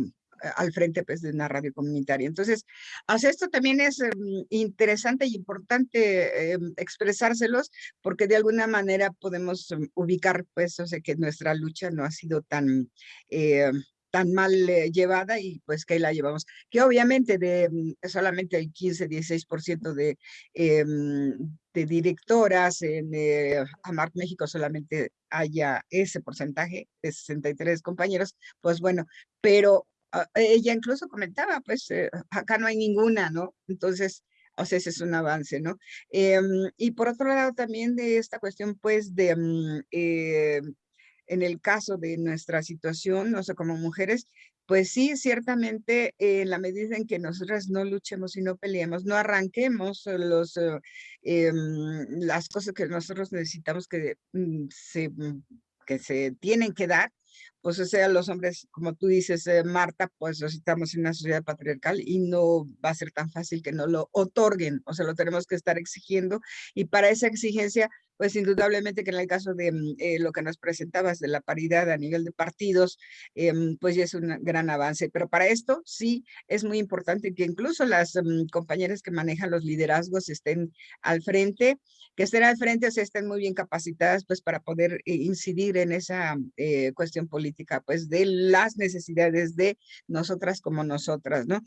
al frente pues, de una radio comunitaria. Entonces, hacia esto también es em, interesante y importante em, expresárselos porque de alguna manera podemos em, ubicar pues, o sea, que nuestra lucha no ha sido tan eh, tan mal eh, llevada y pues que la llevamos. Que obviamente de solamente el 15-16% de, de directoras en eh, Amar México solamente haya ese porcentaje de 63 compañeros, pues bueno, pero ella incluso comentaba, pues eh, acá no hay ninguna, ¿no? Entonces, o sea, ese es un avance, ¿no? Em, y por otro lado también de esta cuestión, pues, de, mm, eh, en el caso de nuestra situación, no sé, como mujeres, pues sí, ciertamente en la medida en que nosotras no luchemos y no peleemos, no arranquemos los, eh, em, las cosas que nosotros necesitamos que, mm, se, mm, que se tienen que dar, pues o sea, los hombres, como tú dices, eh, Marta, pues estamos en una sociedad patriarcal y no va a ser tan fácil que no lo otorguen, o sea, lo tenemos que estar exigiendo y para esa exigencia pues indudablemente que en el caso de mm, eh, lo que nos presentabas de la paridad a nivel de partidos, em, pues ya es un gran avance. Pero para esto sí es muy importante que incluso las mm, compañeras que manejan los liderazgos estén al frente, que estén al frente, o sea, estén muy bien capacitadas pues para poder eh, incidir en esa eh, cuestión política, pues de las necesidades de nosotras como nosotras, ¿no?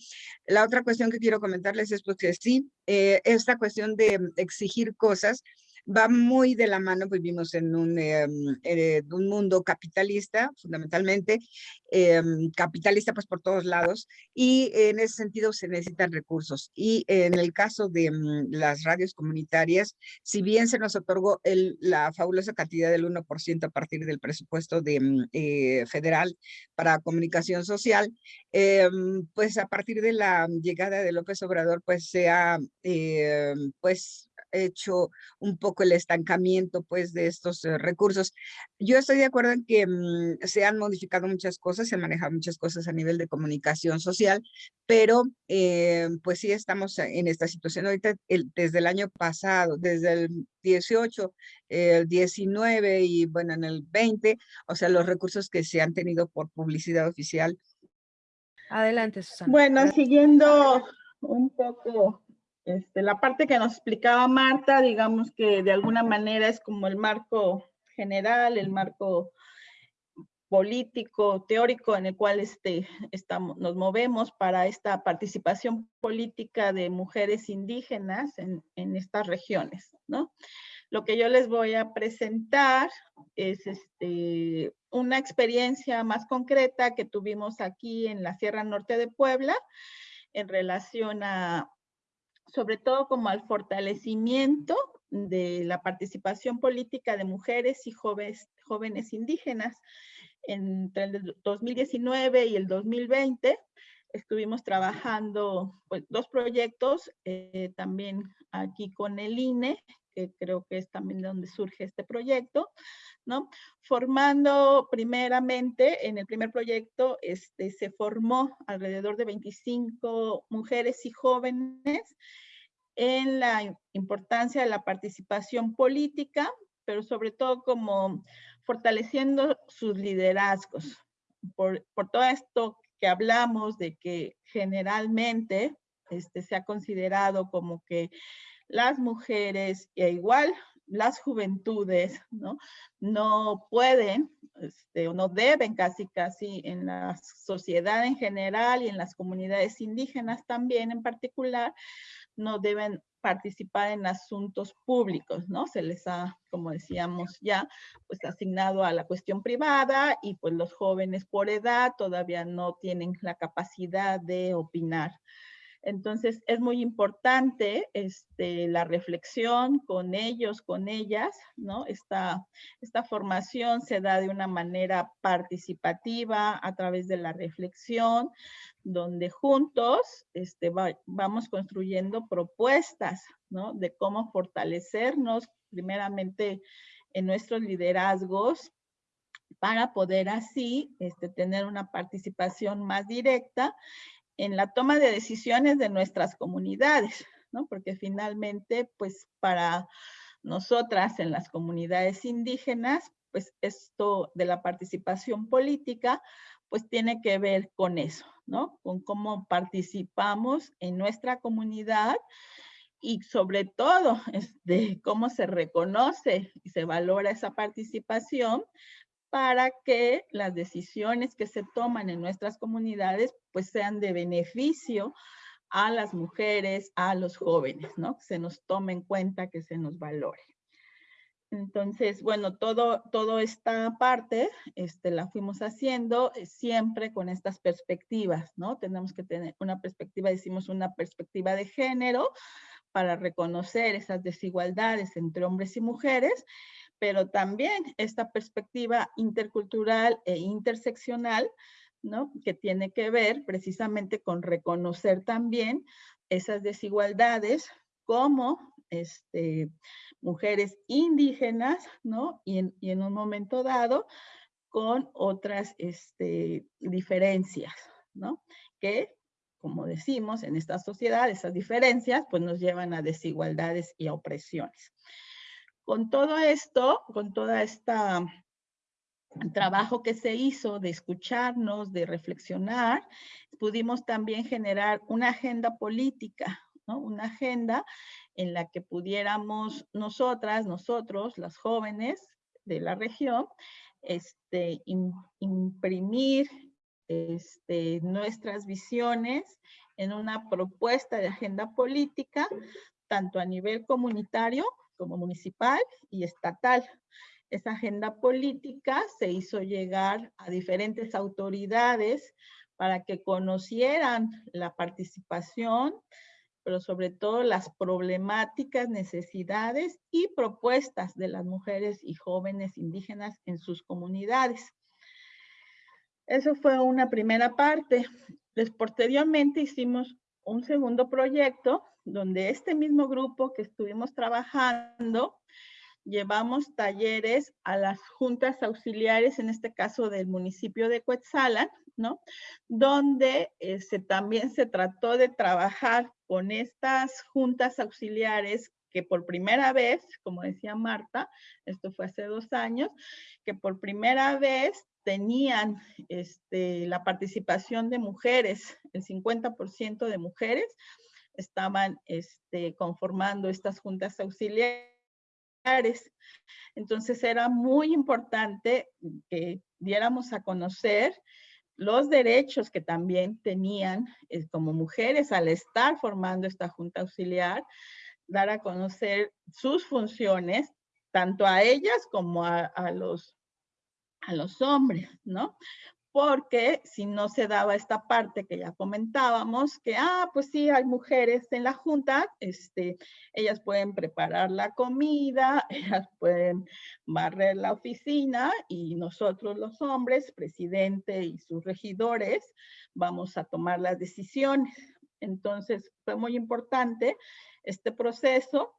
La otra cuestión que quiero comentarles es pues que sí, esta cuestión de exigir cosas, va muy de la mano, vivimos en un, em, eh, un mundo capitalista, fundamentalmente, em, capitalista pues por todos lados, y en ese sentido se necesitan recursos. Y en el caso de mm, las radios comunitarias, si bien se nos otorgó el, la fabulosa cantidad del 1% a partir del presupuesto de, mm, eh, federal para comunicación social, em, pues a partir de la llegada de López Obrador, pues se ha, pues hecho un poco el estancamiento pues de estos eh, recursos. Yo estoy de acuerdo en que mm, se han modificado muchas cosas, se han manejado muchas cosas a nivel de comunicación social, pero eh, pues sí estamos en esta situación ahorita desde el año pasado, desde el 18, el 19 y bueno en el 20, o sea los recursos que se han tenido por publicidad oficial. Adelante, Susana. Bueno, siguiendo un poco este, la parte que nos explicaba Marta, digamos que de alguna manera es como el marco general, el marco político, teórico en el cual este, estamos, nos movemos para esta participación política de mujeres indígenas en, en estas regiones, ¿no? Lo que yo les voy a presentar es este, una experiencia más concreta que tuvimos aquí en la Sierra Norte de Puebla en relación a sobre todo como al fortalecimiento de la participación política de mujeres y jóvenes, jóvenes indígenas. Entre el 2019 y el 2020 estuvimos trabajando pues, dos proyectos, eh, también aquí con el INE, que creo que es también donde surge este proyecto, ¿no? Formando primeramente, en el primer proyecto, este, se formó alrededor de 25 mujeres y jóvenes en la importancia de la participación política, pero sobre todo como fortaleciendo sus liderazgos. Por, por todo esto que hablamos de que generalmente este, se ha considerado como que las mujeres e igual las juventudes, ¿no? No pueden, este, o no deben casi casi en la sociedad en general y en las comunidades indígenas también en particular, no deben participar en asuntos públicos, ¿no? Se les ha, como decíamos ya, pues asignado a la cuestión privada y pues los jóvenes por edad todavía no tienen la capacidad de opinar. Entonces es muy importante este, la reflexión con ellos, con ellas, ¿no? Esta, esta formación se da de una manera participativa a través de la reflexión, donde juntos este, vamos construyendo propuestas, ¿no? De cómo fortalecernos primeramente en nuestros liderazgos para poder así este, tener una participación más directa en la toma de decisiones de nuestras comunidades, ¿no? Porque finalmente, pues para nosotras en las comunidades indígenas, pues esto de la participación política, pues tiene que ver con eso, ¿no? Con cómo participamos en nuestra comunidad y sobre todo este, cómo se reconoce y se valora esa participación para que las decisiones que se toman en nuestras comunidades pues sean de beneficio a las mujeres, a los jóvenes, ¿no? Que se nos tome en cuenta, que se nos valore. Entonces, bueno, todo, todo esta parte este, la fuimos haciendo eh, siempre con estas perspectivas, ¿no? Tenemos que tener una perspectiva, decimos una perspectiva de género para reconocer esas desigualdades entre hombres y mujeres pero también esta perspectiva intercultural e interseccional, ¿no? Que tiene que ver precisamente con reconocer también esas desigualdades como este, mujeres indígenas, ¿no? Y en, un momento dado, con otras este, diferencias, ¿no? Que, como decimos, en esta sociedad, esas diferencias pues nos llevan a desigualdades y a opresiones. Con todo esto, con toda esta trabajo que se hizo de escucharnos, de reflexionar, pudimos también generar una agenda política. Una agenda en la que pudiéramos nosotras, nosotros, las jóvenes de la región, este, imprimir este, nuestras visiones en una propuesta de agenda política, tanto a nivel comunitario como municipal y estatal. Esa agenda política se hizo llegar a diferentes autoridades para que conocieran la participación, pero sobre todo las problemáticas, necesidades y propuestas de las mujeres y jóvenes indígenas en sus comunidades. Eso fue una primera parte. Después, posteriormente hicimos un segundo proyecto donde este mismo grupo que estuvimos trabajando llevamos talleres a las juntas auxiliares, en este caso del municipio de Coetzalan, ¿no? Donde este, también se trató de trabajar con estas juntas auxiliares que por primera vez, como decía Marta, esto fue hace dos años, que por primera vez tenían este, la participación de mujeres, el 50% de mujeres estaban este, conformando estas juntas auxiliares entonces era muy importante que diéramos a conocer los derechos que también tenían eh, como mujeres al estar formando esta junta auxiliar, dar a conocer sus funciones, tanto a ellas como a, a los, a los hombres, ¿no? Porque si no se daba esta parte que ya comentábamos, que, ah, pues sí, hay mujeres en la junta, este, ellas pueden preparar la comida, ellas pueden barrer la oficina y nosotros los hombres, presidente y sus regidores, vamos a tomar las decisiones. Entonces, fue muy importante este proceso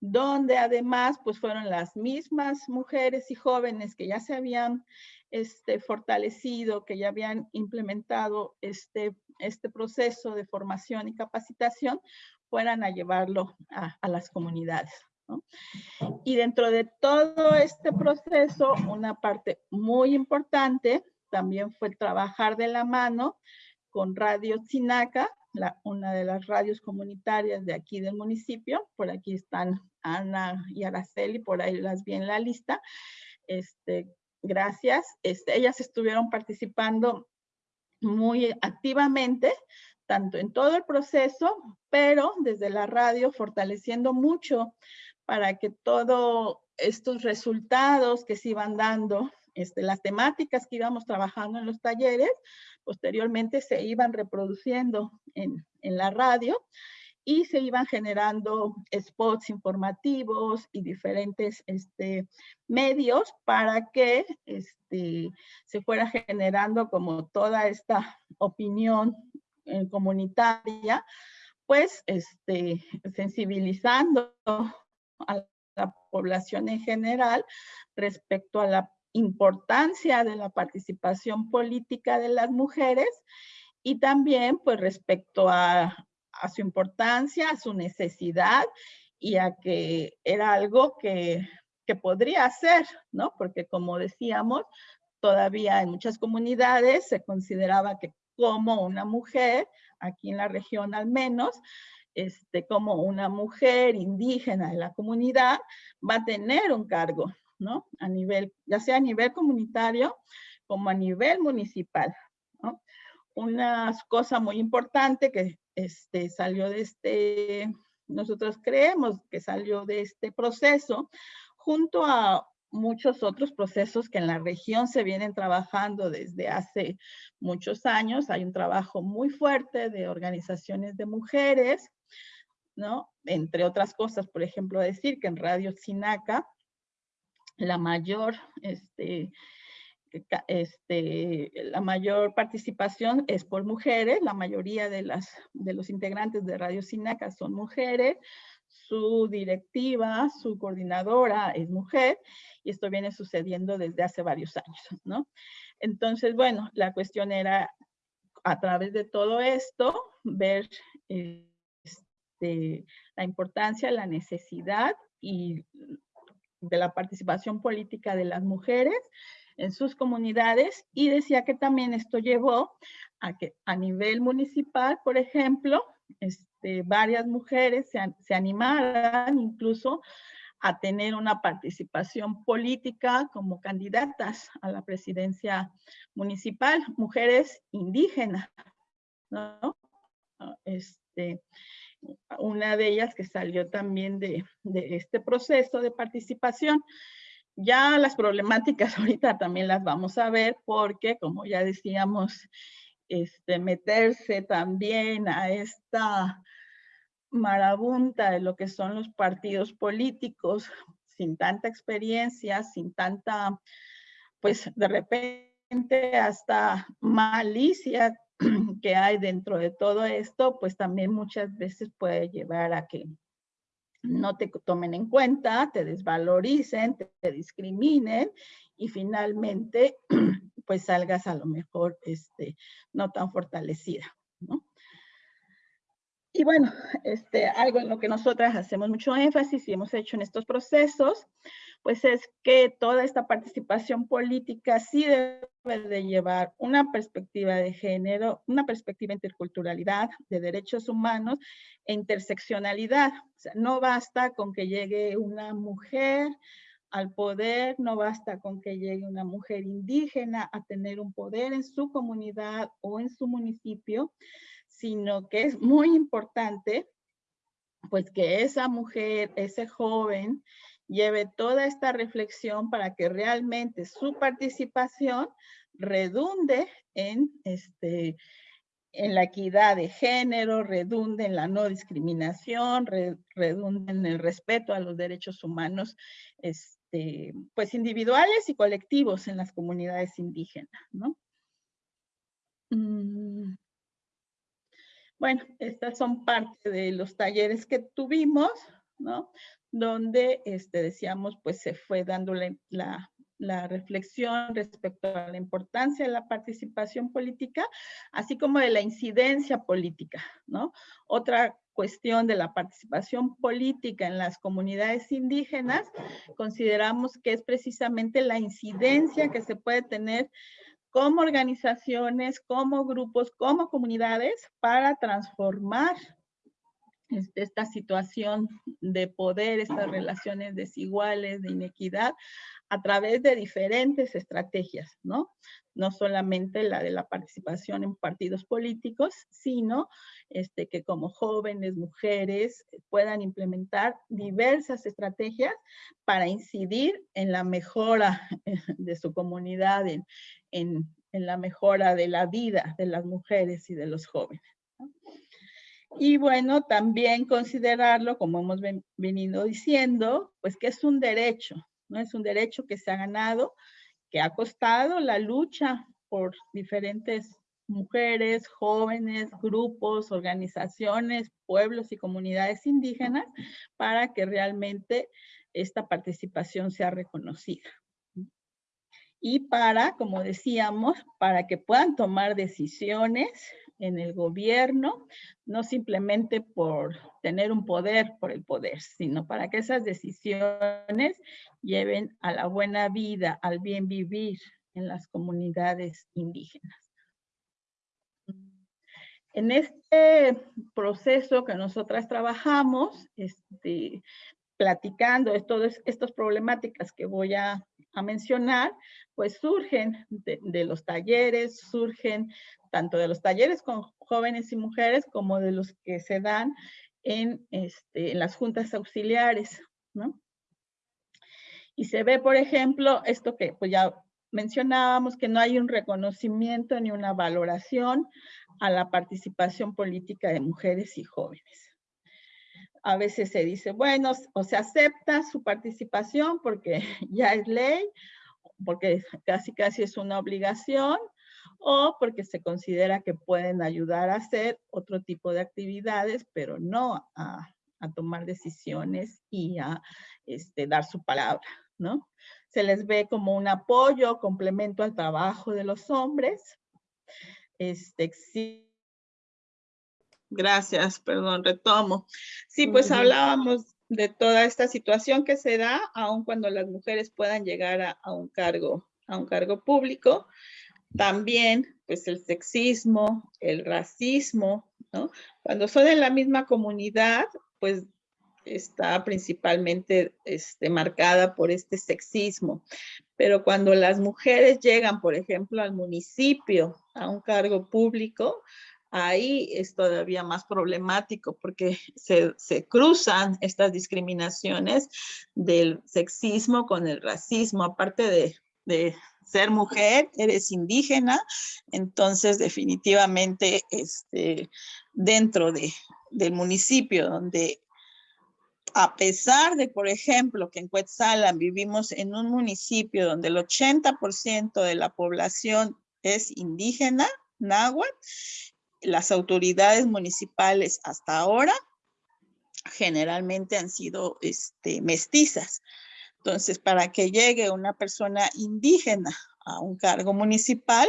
donde además pues fueron las mismas mujeres y jóvenes que ya se habían este, fortalecido, que ya habían implementado este, este proceso de formación y capacitación, fueran a llevarlo a, las comunidades. Y dentro de todo este proceso, una parte muy importante también fue trabajar de la mano con Radio Chinaca, una de las radios comunitarias de aquí del municipio. Por aquí están Ana y Araceli, por ahí las vi en la lista. Este, gracias. Este, ellas estuvieron participando muy activamente, tanto en todo el proceso, pero desde la radio fortaleciendo mucho para que todos estos resultados que se iban dando, este, las temáticas que íbamos trabajando en los talleres, posteriormente se iban reproduciendo en, en la radio y se iban generando spots informativos y diferentes este, medios para que este, se fuera generando como toda esta opinión eh, comunitaria, pues este, sensibilizando a la población en general respecto a la importancia de la participación política de las mujeres y también pues respecto a a su importancia, a su necesidad y a que era algo que, que podría hacer, ¿no? Porque como decíamos, todavía en muchas comunidades se consideraba que como una mujer, aquí en la región al menos, este, como una mujer indígena de la comunidad va a tener un cargo, ¿no? A nivel, ya sea a nivel comunitario como a nivel municipal. Una cosa muy importante que este, salió de este, nosotros creemos que salió de este proceso, junto a muchos otros procesos que en la región se vienen trabajando desde hace muchos años. Hay un trabajo muy fuerte de organizaciones de mujeres, ¿no? Entre otras cosas, por ejemplo, decir que en Radio Sinaca, la mayor este, este, la mayor participación es por mujeres, la mayoría de, las, de los integrantes de Radio Sinaca son mujeres, su directiva, su coordinadora es mujer y esto viene sucediendo desde hace varios años, ¿no? Entonces, bueno, la cuestión era a través de todo esto ver este, la importancia, la necesidad y de la participación política de las mujeres en sus comunidades y decía que también esto llevó a que a nivel municipal, por ejemplo, este, varias mujeres se, se animaran incluso a tener una participación política como candidatas a la presidencia municipal, mujeres indígenas, ¿no? Este, una de ellas que salió también de, de este proceso de participación. Ya las problemáticas ahorita también las vamos a ver porque, como ya decíamos, este, meterse también a esta marabunta de lo que son los partidos políticos, sin tanta experiencia, sin tanta, pues de repente hasta malicia que hay dentro de todo esto, pues también muchas veces puede llevar a que no te tomen en cuenta, te desvaloricen, te, discriminen y finalmente pues salgas a lo mejor este, no tan fortalecida, ¿no? Y bueno, este, algo en lo que nosotras hacemos mucho énfasis y hemos hecho en estos procesos, pues es que toda esta participación política sí debe de llevar una perspectiva de género, una perspectiva interculturalidad, de derechos humanos e interseccionalidad. No basta con que llegue una mujer al poder, no basta con que llegue una mujer indígena a tener un poder en su comunidad o en su municipio, sino que es muy importante pues que esa mujer, ese joven, lleve toda esta reflexión para que realmente su participación redunde en, este, en la equidad de género, redunde en la no discriminación, redunde en el respeto a los derechos humanos, este, pues individuales y colectivos en las comunidades indígenas, ¿no? Mm. Bueno, estas son parte de los talleres que tuvimos, ¿no? Donde este, decíamos, pues se fue dándole la, la reflexión respecto a la importancia de la participación política, así como de la incidencia política, ¿no? Otra cuestión de la participación política en las comunidades indígenas, consideramos que es precisamente la incidencia que se puede tener como organizaciones, como grupos, como comunidades para transformar esta situación de poder, estas relaciones desiguales, de inequidad, a través de diferentes estrategias, ¿no? No solamente la de la participación en partidos políticos, sino este, que como jóvenes, mujeres, puedan implementar diversas estrategias para incidir en la mejora de su comunidad, en, en, la mejora de la vida de las mujeres y de los jóvenes. Y bueno, también considerarlo, como hemos venido diciendo, pues que es un derecho, ¿no? Es un derecho que se ha ganado, que ha costado la lucha por diferentes mujeres, jóvenes, grupos, organizaciones, pueblos y comunidades indígenas para que realmente esta participación sea reconocida y para, como decíamos, para que puedan tomar decisiones en el gobierno, no simplemente por tener un poder por el poder, sino para que esas decisiones lleven a la buena vida, al bien vivir en las comunidades indígenas. En este proceso que nosotras trabajamos, este, platicando de todas estas problemáticas que voy a a mencionar, pues surgen de, los talleres, surgen tanto de los talleres con jóvenes y mujeres como de los que se dan en, este, en las juntas auxiliares, ¿no? Y se ve, por ejemplo, esto que pues ya mencionábamos, que no hay un reconocimiento ni una valoración a la participación política de mujeres y jóvenes. A veces se dice, bueno, o se acepta su participación porque ya es ley, porque casi casi es una obligación, o porque se considera que pueden ayudar a hacer otro tipo de actividades, pero no a, a tomar decisiones y a este, dar su palabra, ¿no? Se les ve como un apoyo, complemento al trabajo de los hombres. Este, Gracias, perdón, retomo. Sí, pues hablábamos de toda esta situación que se da, aun cuando las mujeres puedan llegar a, un cargo, a un cargo público. También, pues el sexismo, el racismo, ¿no? Cuando son en la misma comunidad, pues está principalmente este, marcada por este sexismo. Pero cuando las mujeres llegan, por ejemplo, al municipio, a un cargo público, ahí es todavía más problemático porque se, cruzan estas discriminaciones del sexismo con el racismo, aparte de, ser mujer, eres indígena, entonces definitivamente este, dentro de, del municipio donde a pesar de, por ejemplo, que en Cuetzalan vivimos en un municipio donde el 80% de la población es indígena, náhuatl, las autoridades municipales hasta ahora generalmente han sido este, mestizas. Entonces, para que llegue una persona indígena a un cargo municipal,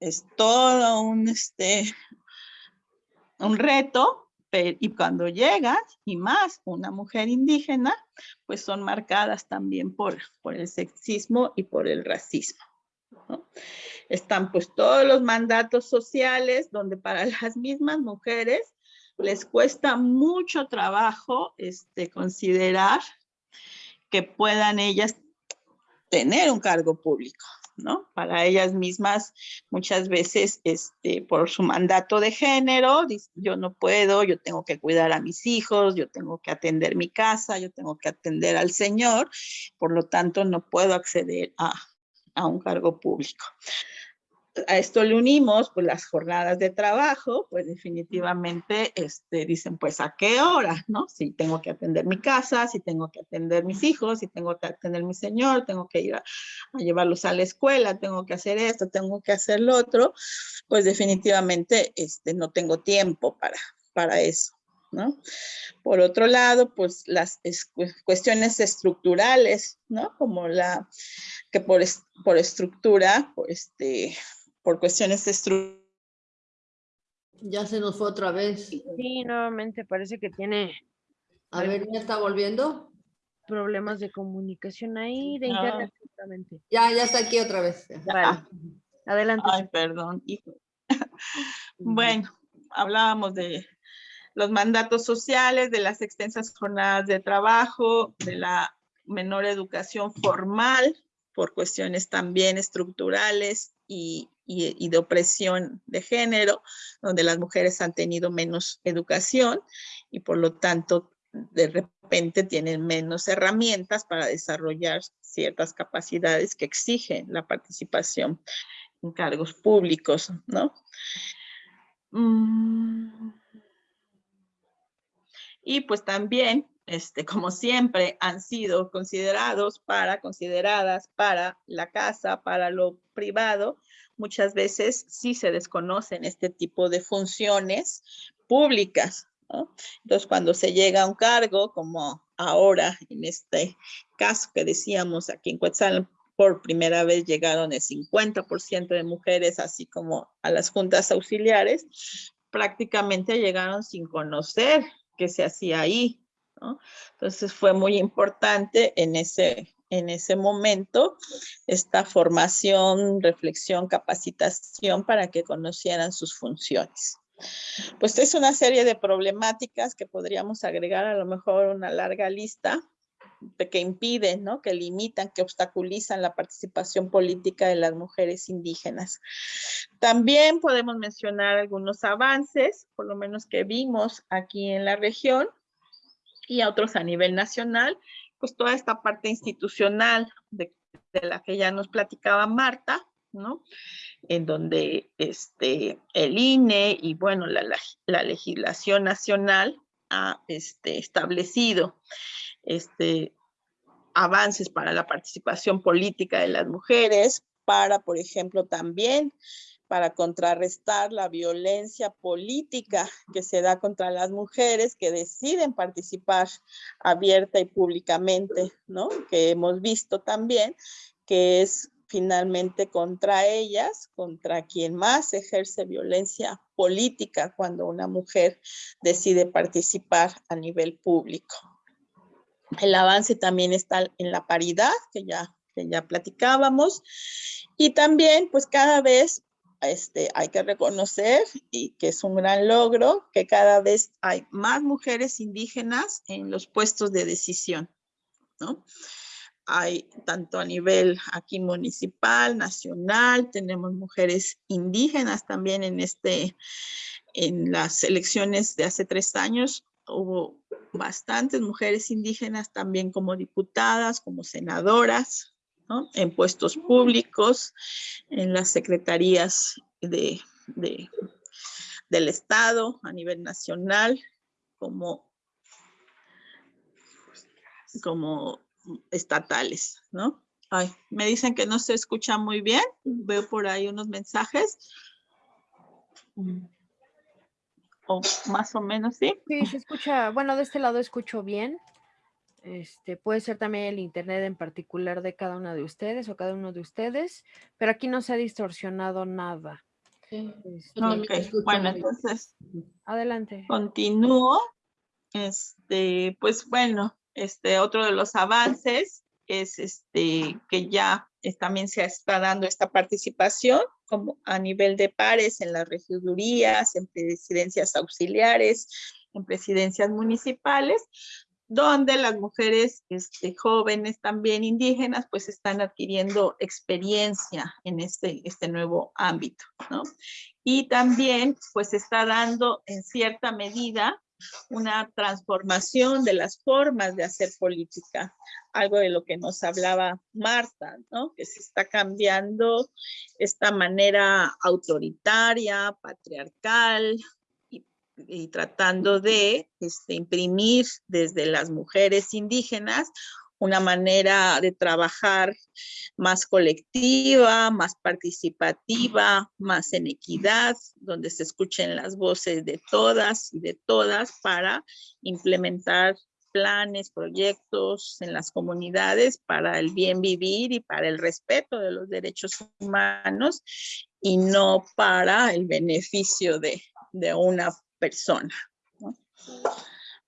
es todo un, este, un reto, y cuando llega, y más una mujer indígena, pues son marcadas también por, por el sexismo y por el racismo. Están pues todos los mandatos sociales donde para las mismas mujeres les cuesta mucho trabajo este, considerar que puedan ellas tener un cargo público, ¿no? Para ellas mismas muchas veces este, por su mandato de género, yo no puedo, yo tengo que cuidar a mis hijos, yo tengo que atender mi casa, yo tengo que atender al Señor, por lo tanto no puedo acceder a, a un cargo público. A esto le unimos pues las jornadas de trabajo, pues definitivamente este, dicen pues a qué hora, ¿no? Si tengo que atender mi casa, si tengo que atender mis hijos, si tengo que atender mi señor, tengo que ir a, llevarlos a la escuela, tengo que hacer esto, tengo que hacer lo otro, pues definitivamente este, no tengo tiempo para, para eso. ¿No? Por otro lado, pues las cuestiones estructurales, ¿no? Como la que por, por estructura, por, este, por cuestiones estructurales. Ya se nos fue otra vez. Sí, nuevamente parece que tiene... A ver, ¿ya está volviendo? Problemas de comunicación ahí, de internet Ya, ya está aquí otra vez. Vale. Adelante. Ay, perdón, bueno, hablábamos de los mandatos sociales, de las extensas jornadas de trabajo, de la menor educación formal por cuestiones también estructurales y, de opresión de género, donde las mujeres han tenido menos educación y por lo tanto de repente tienen menos herramientas para desarrollar ciertas capacidades que exigen la participación en cargos públicos, ¿no? Mm. Y pues también, este, como siempre, han sido considerados para, consideradas para la casa, para lo privado. Muchas veces sí se desconocen este tipo de funciones públicas. Entonces, cuando se llega a un cargo, como ahora en este caso que decíamos aquí en Quetzal, por primera vez llegaron el 50% de mujeres, así como a las juntas auxiliares, prácticamente llegaron sin conocer que se hacía ahí. ¿no? Entonces fue muy importante en ese, en ese momento esta formación, reflexión, capacitación para que conocieran sus funciones. Pues es una serie de problemáticas que podríamos agregar a lo mejor una larga lista que impiden, ¿no? que limitan, que obstaculizan la participación política de las mujeres indígenas. También podemos mencionar algunos avances, por lo menos que vimos aquí en la región y otros a nivel nacional, pues toda esta parte institucional de, la que ya nos platicaba Marta, ¿no? En donde este, el INE y bueno, la, la legislación nacional ha este, establecido este, avances para la participación política de las mujeres, para, por ejemplo, también para contrarrestar la violencia política que se da contra las mujeres que deciden participar abierta y públicamente, ¿no? Que hemos visto también que es finalmente contra ellas, contra quien más ejerce violencia política cuando una mujer decide participar a nivel público. El avance también está en la paridad, que ya, que ya platicábamos, y también pues cada vez este, hay que reconocer y que es un gran logro que cada vez hay más mujeres indígenas en los puestos de decisión, ¿no? Hay tanto a nivel aquí municipal, nacional, tenemos mujeres indígenas también en este, en las elecciones de hace tres años, hubo bastantes mujeres indígenas también como diputadas, como senadoras, en puestos públicos, en las secretarías de, del Estado a nivel nacional, como, como estatales, ¿no? Ay, me dicen que no se escucha muy bien. Veo por ahí unos mensajes. O más o menos, ¿sí? Sí, se escucha, bueno, de este lado escucho bien. Este, puede ser también el internet en particular de cada una de ustedes o cada uno de ustedes, pero aquí no se ha distorsionado nada. Este, ok, bueno, entonces. Adelante. Continúo. Este, pues bueno, este, otro de los avances es este, que ya también se está dando esta participación como a nivel de pares en las regidurías, en presidencias auxiliares, en presidencias municipales, donde las mujeres este, jóvenes también indígenas pues están adquiriendo experiencia en este, este nuevo ámbito, ¿no? Y también pues está dando en cierta medida una transformación de las formas de hacer política, algo de lo que nos hablaba Marta, ¿no? que se está cambiando esta manera autoritaria, patriarcal, y, tratando de este, imprimir desde las mujeres indígenas una manera de trabajar más colectiva, más participativa, más en equidad, donde se escuchen las voces de todas y de todas para implementar planes, proyectos en las comunidades para el bien vivir y para el respeto de los derechos humanos y no para el beneficio de, una persona.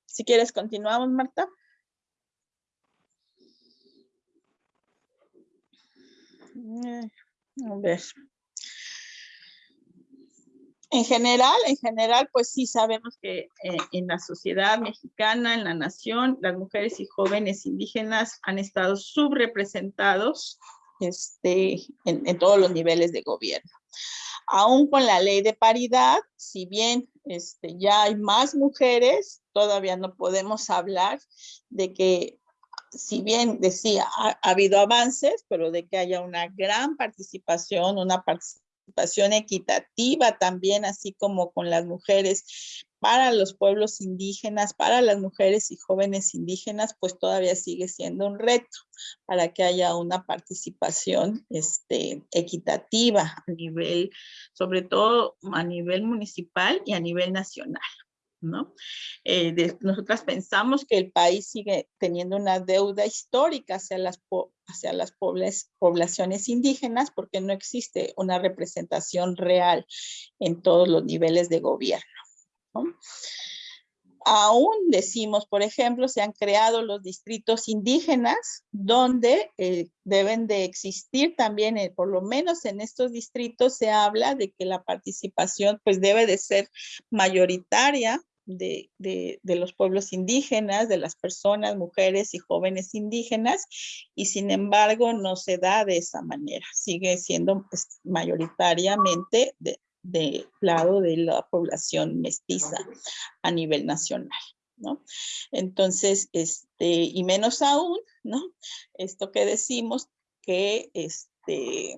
Si quieres, continuamos, Marta. A ver. En general, en general, pues sí sabemos que eh, en la sociedad mexicana, en la nación, las mujeres y jóvenes indígenas han estado subrepresentados este, en, todos los niveles de gobierno. Aún con la ley de paridad, si bien este, ya hay más mujeres, todavía no podemos hablar de que si bien decía, ha, habido avances, pero de que haya una gran participación, una participación equitativa también, así como con las mujeres para los pueblos indígenas, para las mujeres y jóvenes indígenas, pues todavía sigue siendo un reto para que haya una participación este, equitativa a nivel, sobre todo a nivel municipal y a nivel nacional. ¿No? Eh, nosotras pensamos que el país sigue teniendo una deuda histórica hacia las, hacia las poblaciones indígenas porque no existe una representación real en todos los niveles de gobierno. Aún decimos, por ejemplo, se han creado los distritos indígenas donde eh, deben de existir también, eh, por lo menos en estos distritos se habla de que la participación pues debe de ser mayoritaria de, los pueblos indígenas, de las personas, mujeres y jóvenes indígenas, y sin embargo no se da de esa manera, sigue siendo pues, mayoritariamente de, lado de la población mestiza a nivel nacional. ¿no? Entonces, este, y menos aún, ¿no? Esto que decimos que este,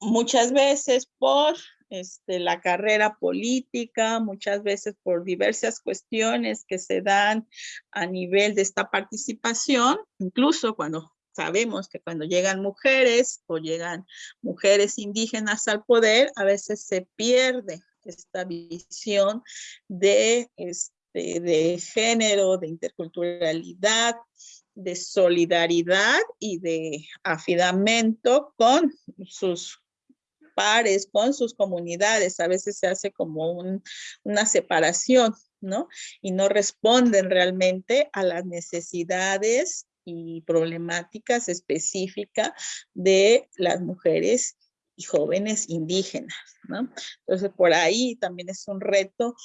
muchas veces por este, la carrera política, muchas veces por diversas cuestiones que se dan a nivel de esta participación, incluso cuando sabemos que cuando llegan mujeres o llegan mujeres indígenas al poder, a veces se pierde esta visión de, este, de género, de interculturalidad, de solidaridad y de afidamento con sus pares, con sus comunidades. A veces se hace como una separación, ¿no? Y no responden realmente a las necesidades y problemáticas específicas de las mujeres y jóvenes indígenas, ¿no? Entonces, por ahí también es un reto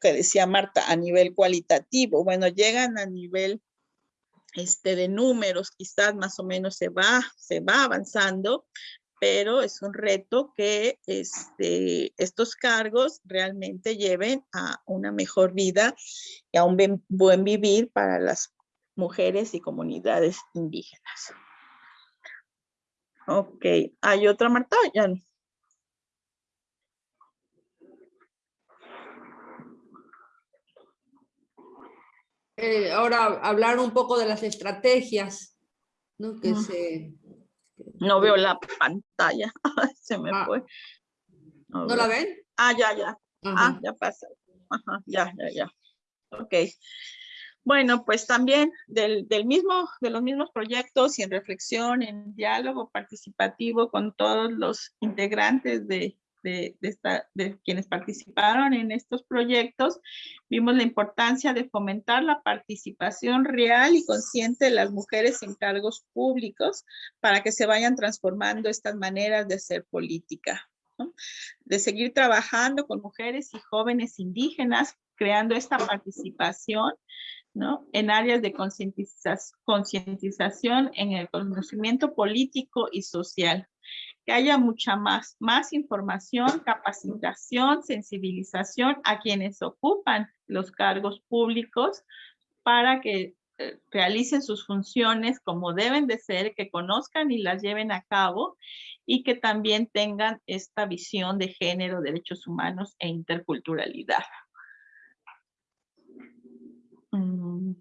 que decía Marta, a nivel cualitativo. Bueno, llegan a nivel este, de números, quizás más o menos se va, se va avanzando, pero es un reto que este, estos cargos realmente lleven a una mejor vida y a un buen vivir para las mujeres y comunidades indígenas. Ok, ¿hay otra Marta? Ya eh, ahora hablar un poco de las estrategias, ¿no? Que se no veo la pantalla. Se me Ah. fue. ¿No la ven? Ah, ya, ya. Ah, ya pasa. Ajá, ya, ya, ya. Ok. Bueno, pues también del, del mismo, de los mismos proyectos y en reflexión, en diálogo participativo con todos los integrantes de, de, de esta, de quienes participaron en estos proyectos, vimos la importancia de fomentar la participación real y consciente de las mujeres en cargos públicos para que se vayan transformando estas maneras de hacer política. ¿no? De seguir trabajando con mujeres y jóvenes indígenas, creando esta participación ¿no? en áreas de concientiza- concientización en el conocimiento político y social. Que haya mucha más, más información, capacitación, sensibilización a quienes ocupan los cargos públicos para que eh, realicen sus funciones como deben de ser, que conozcan y las lleven a cabo y que también tengan esta visión de género, derechos humanos e interculturalidad. Mm.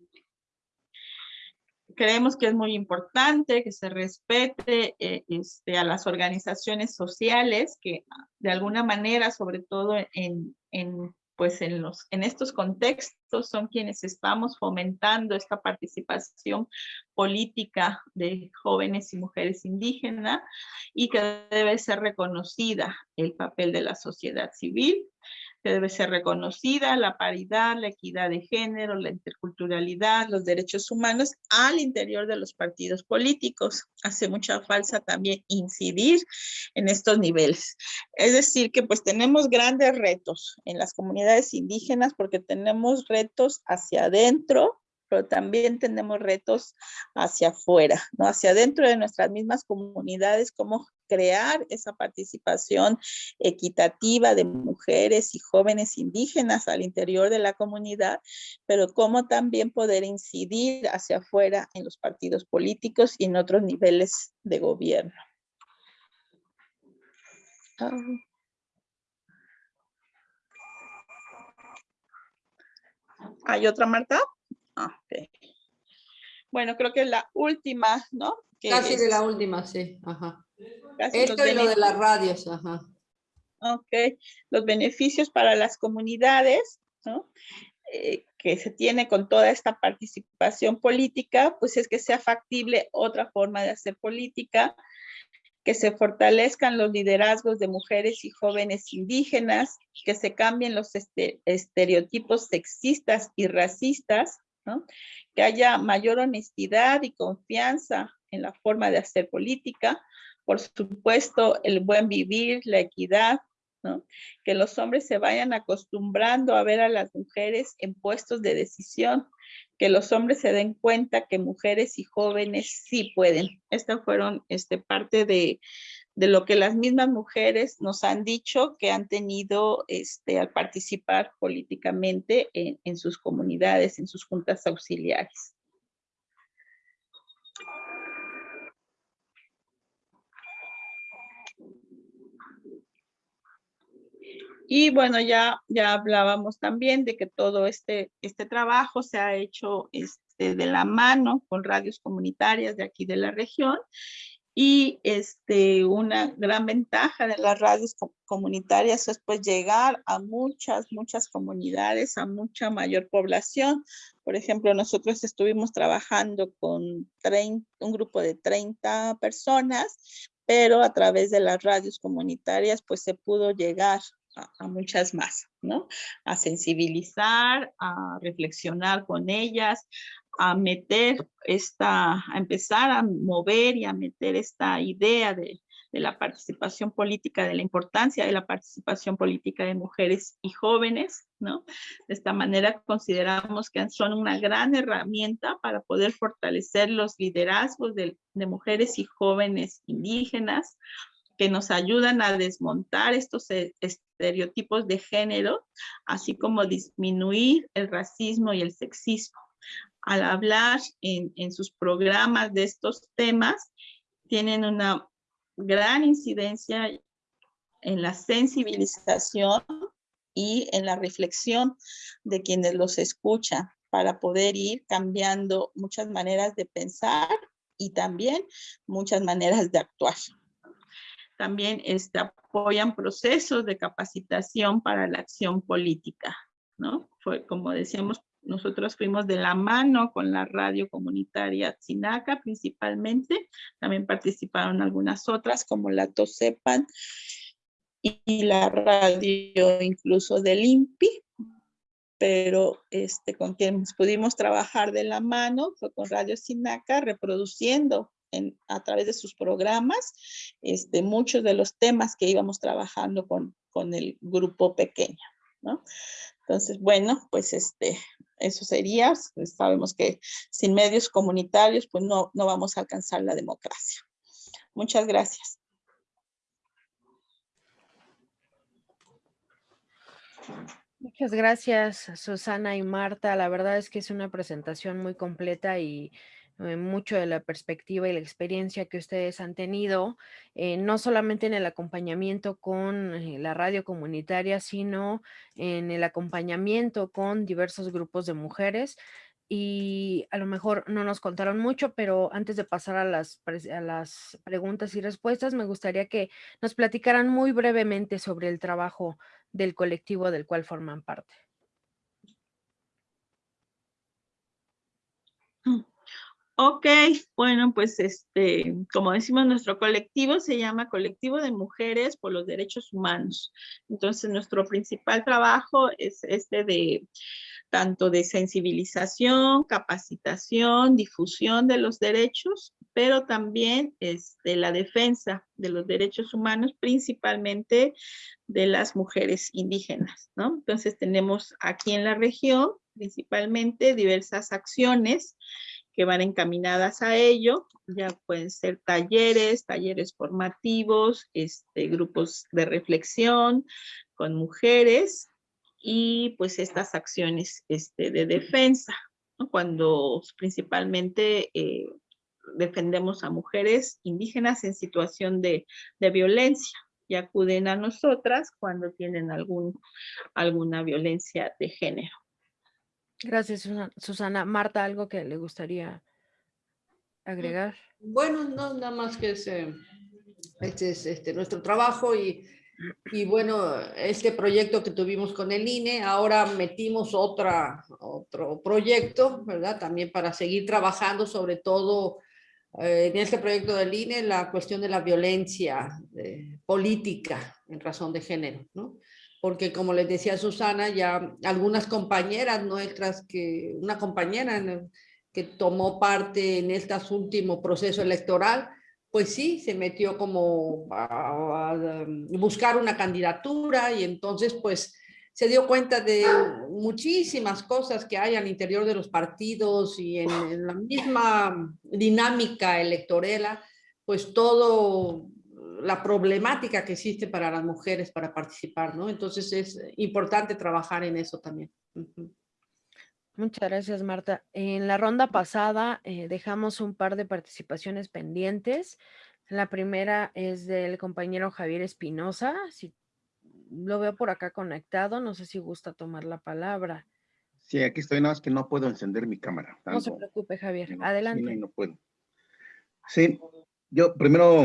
Creemos que es muy importante que se respete eh, este, a las organizaciones sociales que ah, de alguna manera, sobre todo en, en, pues en, los, en estos contextos, son quienes estamos fomentando esta participación política de jóvenes y mujeres indígenas y que debe ser reconocida el papel de la sociedad civil que debe ser reconocida la paridad, la equidad de género, la interculturalidad, los derechos humanos al interior de los partidos políticos. Hace mucha falta también incidir en estos niveles. Es decir, que pues tenemos grandes retos en las comunidades indígenas porque tenemos retos hacia adentro, pero también tenemos retos hacia afuera, ¿no? Hacia adentro de nuestras mismas comunidades, cómo crear esa participación equitativa de mujeres y jóvenes indígenas al interior de la comunidad, pero cómo también poder incidir hacia afuera en los partidos políticos y en otros niveles de gobierno. ¿Hay otra, Marta? Ah, ok. Bueno, creo que es la última, ¿no? Que Casi de la última, sí. Ajá. casi Esto y lo de las radios, ajá. Ok, los beneficios para las comunidades, ¿no? Eh, que se tiene con toda esta participación política, pues es que sea factible otra forma de hacer política, que se fortalezcan los liderazgos de mujeres y jóvenes indígenas, que se cambien los este- estereotipos sexistas y racistas, que haya mayor honestidad y confianza en la forma de hacer política, por supuesto, el buen vivir, la equidad, Que los hombres se vayan acostumbrando a ver a las mujeres en puestos de decisión, que los hombres se den cuenta que mujeres y jóvenes sí pueden. Estas fueron este, parte de, de lo que las mismas mujeres nos han dicho que han tenido este, al participar políticamente en, en sus comunidades, en sus juntas auxiliares. Y bueno, ya, ya hablábamos también de que todo este, este trabajo se ha hecho este, de la mano con radios comunitarias de aquí de la región y este, una gran ventaja de las radios comunitarias es pues llegar a muchas, muchas comunidades, a mucha mayor población. Por ejemplo, nosotros estuvimos trabajando con un grupo de 30 personas, pero a través de las radios comunitarias pues se pudo llegar a, muchas más, ¿no? A sensibilizar, a reflexionar con ellas, a meter esta, a empezar a mover y a meter esta idea de, de la participación política, de la importancia de la participación política de mujeres y jóvenes, ¿no? De esta manera consideramos que son una gran herramienta para poder fortalecer los liderazgos de, de mujeres y jóvenes indígenas, que nos ayudan a desmontar estos e, estereotipos de género, así como disminuir el racismo y el sexismo. Al hablar en, sus programas de estos temas, tienen una gran incidencia en la sensibilización y en la reflexión de quienes los escuchan para poder ir cambiando muchas maneras de pensar y también muchas maneras de actuar. También este, apoyan procesos de capacitación para la acción política, ¿no? Como decíamos, nosotros fuimos de la mano con la radio comunitaria Sinaca principalmente, también participaron algunas otras como la TOSEPAN y la radio incluso del INPI, pero este, con quienes pudimos trabajar de la mano fue con Radio Sinaca reproduciendo en, a través de sus programas este, muchos de los temas que íbamos trabajando con, con el grupo pequeño. ¿no? Entonces, bueno, pues este, eso sería, pues, sabemos que sin medios comunitarios, pues no, no vamos a alcanzar la democracia. Muchas gracias. Muchas gracias, Susana y Marta. La verdad es que es una presentación muy completa y eh, mucho de la perspectiva y la experiencia que ustedes han tenido, eh, no solamente en el acompañamiento con eh, la radio comunitaria, sino en el acompañamiento con diversos grupos de mujeres. Y a lo mejor no nos contaron mucho, pero antes de pasar a las, a las preguntas y respuestas, me gustaría que nos platicaran muy brevemente sobre el trabajo del colectivo del cual forman parte. Ok, bueno, pues este, como decimos, nuestro colectivo se llama Colectivo de Mujeres por los Derechos Humanos. Entonces, nuestro principal trabajo es este de tanto de sensibilización, capacitación, difusión de los derechos, pero también este, la defensa de los derechos humanos, principalmente de las mujeres indígenas, ¿no? Entonces tenemos aquí en la región principalmente diversas acciones que van encaminadas a ello. Ya pueden ser talleres, talleres formativos, este, grupos de reflexión con mujeres y pues estas acciones este, de defensa, cuando principalmente eh, defendemos a mujeres indígenas en situación de, de, violencia y acuden a nosotras cuando tienen algún, alguna violencia de género. Gracias, Susana. Marta, ¿algo que le gustaría mm, agregar? Bueno, no, nada más que este es este, nuestro trabajo y, y bueno, este proyecto que tuvimos con el INE, ahora metimos otra, otro proyecto, ¿verdad? También para seguir trabajando sobre todo eh, en este proyecto del INE la cuestión de la violencia eh, política en razón de género, ¿no? Porque como les decía Susana, ya algunas compañeras nuestras, que una compañera que tomó parte en este último proceso electoral, pues sí, se metió como a, buscar una candidatura y entonces pues se dio cuenta de muchísimas cosas que hay al interior de los partidos y en, en la misma dinámica electoral, pues todo la problemática que existe para las mujeres para participar, ¿no? Entonces es importante trabajar en eso también. Muchas gracias, Marta. En la ronda pasada eh, dejamos un par de participaciones pendientes. La primera es del compañero Javier Espinosa. Si lo veo por acá conectado, no sé si gusta tomar la palabra. Sí, aquí estoy, nada más que no puedo encender mi cámara. No se preocupe, Javier. Adelante. no puedo. Sí, yo primero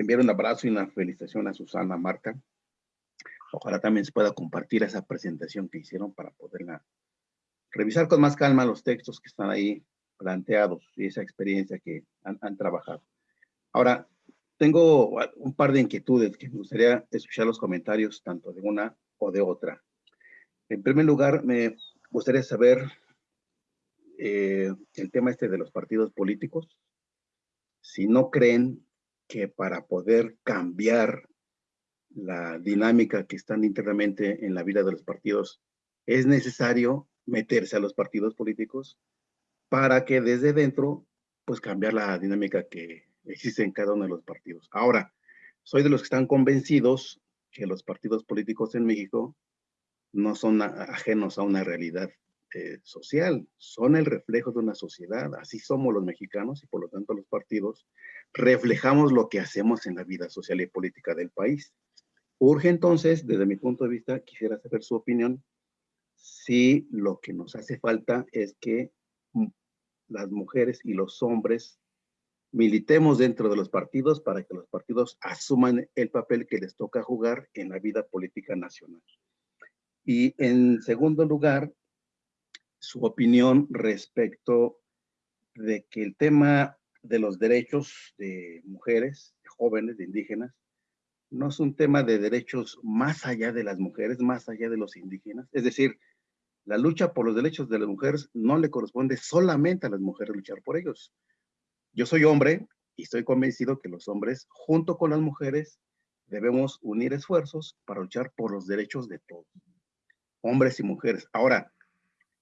enviar un abrazo y una felicitación a Susana, Marta. Ojalá también se pueda compartir esa presentación que hicieron para poderla revisar con más calma los textos que están ahí planteados y esa experiencia que han, han trabajado. Ahora, tengo un par de inquietudes que me gustaría escuchar los comentarios tanto de una o de otra. En primer lugar, me gustaría saber eh, el tema este de los partidos políticos. Si no creen que para poder cambiar la dinámica que están internamente en la vida de los partidos, es necesario meterse a los partidos políticos para que desde dentro, pues cambiar la dinámica que existe en cada uno de los partidos. Ahora, soy de los que están convencidos que los partidos políticos en México no son ajenos a una realidad eh, social, son el reflejo de una sociedad, así somos los mexicanos y por lo tanto los partidos reflejamos lo que hacemos en la vida social y política del país. Urge entonces, desde mi punto de vista, quisiera saber su opinión, si lo que nos hace falta es que las mujeres y los hombres militemos dentro de los partidos para que los partidos asuman el papel que les toca jugar en la vida política nacional. Y en segundo lugar, su opinión respecto de que el tema de los derechos de mujeres, jóvenes, de indígenas, no es un tema de derechos más allá de las mujeres, más allá de los indígenas. Es decir, la lucha por los derechos de las mujeres no le corresponde solamente a las mujeres luchar por ellos. Yo soy hombre y estoy convencido que los hombres, junto con las mujeres, debemos unir esfuerzos para luchar por los derechos de todos hombres y mujeres. Ahora,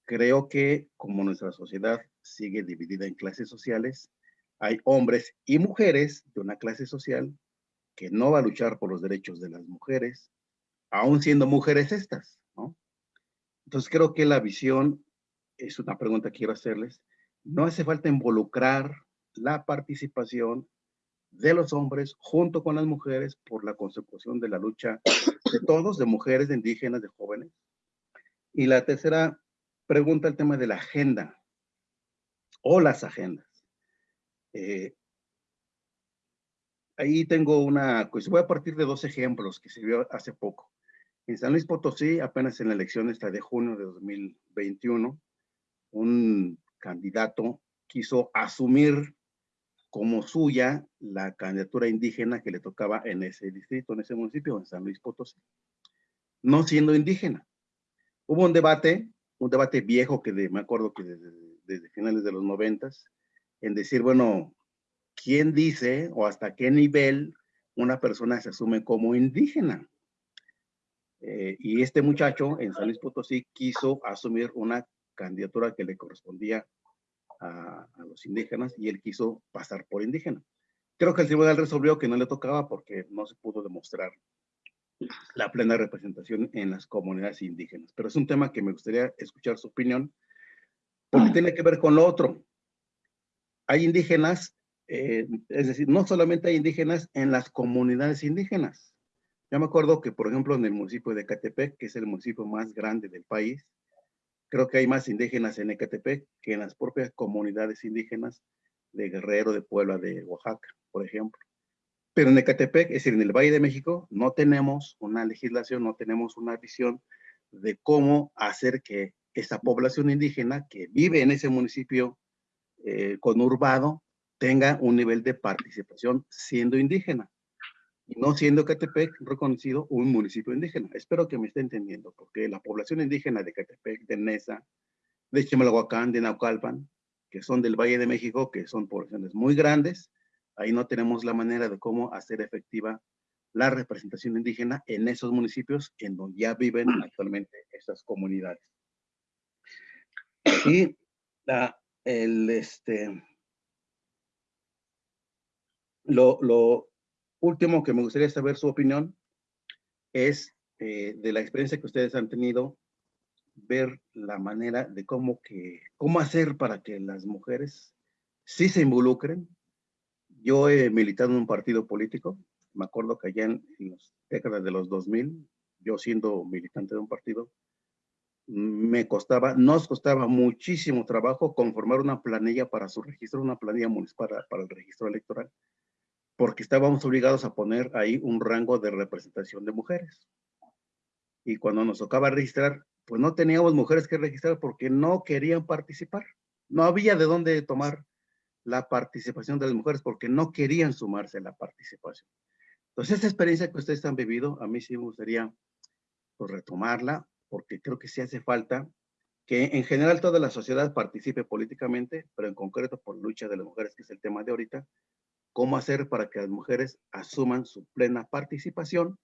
creo que como nuestra sociedad sigue dividida en clases sociales, hay hombres y mujeres de una clase social que no va a luchar por los derechos de las mujeres, aún siendo mujeres estas, ¿no? Entonces creo que la visión, es una pregunta que quiero hacerles, no hace falta involucrar la participación de los hombres junto con las mujeres por la consecución de la lucha de todos, de mujeres, de indígenas, de jóvenes, y la tercera pregunta, el tema de la agenda o las agendas. Eh, ahí tengo una, pues voy a partir de dos ejemplos que se vio hace poco. En San Luis Potosí, apenas en la elección esta de junio de 2021, un candidato quiso asumir como suya la candidatura indígena que le tocaba en ese distrito, en ese municipio, en San Luis Potosí, no siendo indígena. Hubo un debate, un debate viejo que me acuerdo que desde, finales de los noventas, en decir, bueno, ¿quién dice o hasta qué nivel una persona se asume como indígena? Eh, y este muchacho en San Luis Potosí quiso asumir una candidatura que le correspondía a, a, los indígenas y él quiso pasar por indígena. Creo que el tribunal resolvió que no le tocaba porque no se pudo demostrar la plena representación en las comunidades indígenas. Pero es un tema que me gustaría escuchar su opinión, porque tiene que ver con lo otro. Hay indígenas, eh, es decir, no solamente hay indígenas en las comunidades indígenas. Yo me acuerdo que, por ejemplo, en el municipio de Ecatepec, que es el municipio más grande del país, creo que hay más indígenas en Ecatepec que en las propias comunidades indígenas de Guerrero, de Puebla, de Oaxaca, por ejemplo. Pero en Ecatepec, es decir, en el Valle de México, no tenemos una legislación, no tenemos una visión de cómo hacer que esa población indígena que vive en ese municipio eh, conurbado tenga un nivel de participación siendo indígena y no siendo Ecatepec reconocido un municipio indígena. Espero que me esté entendiendo, porque la población indígena de Ecatepec, de Nesa, de Chimalhuacán, de Naucalpan, que son del Valle de México, que son poblaciones muy grandes, ahí no tenemos la manera de cómo hacer efectiva la representación indígena en esos municipios en donde ya viven actualmente esas comunidades. Y la, el, este, lo, lo, último que me gustaría saber su opinión es eh, de la experiencia que ustedes han tenido, ver la manera de cómo, que, cómo hacer para que las mujeres sí se involucren, yo he militado en un partido político, me acuerdo que allá en, las décadas de los 2000, yo siendo militante de un partido, me costaba, nos costaba muchísimo trabajo conformar una planilla para su registro, una planilla municipal para, para el registro electoral, porque estábamos obligados a poner ahí un rango de representación de mujeres. Y cuando nos tocaba registrar, pues no teníamos mujeres que registrar porque no querían participar. No había de dónde tomar la participación de las mujeres porque no querían sumarse a la participación. Entonces, esta experiencia que ustedes han vivido, a mí sí me gustaría pues, retomarla, porque creo que sí hace falta que en general toda la sociedad participe políticamente, pero en concreto por lucha de las mujeres, que es el tema de ahorita, cómo hacer para que las mujeres asuman su plena participación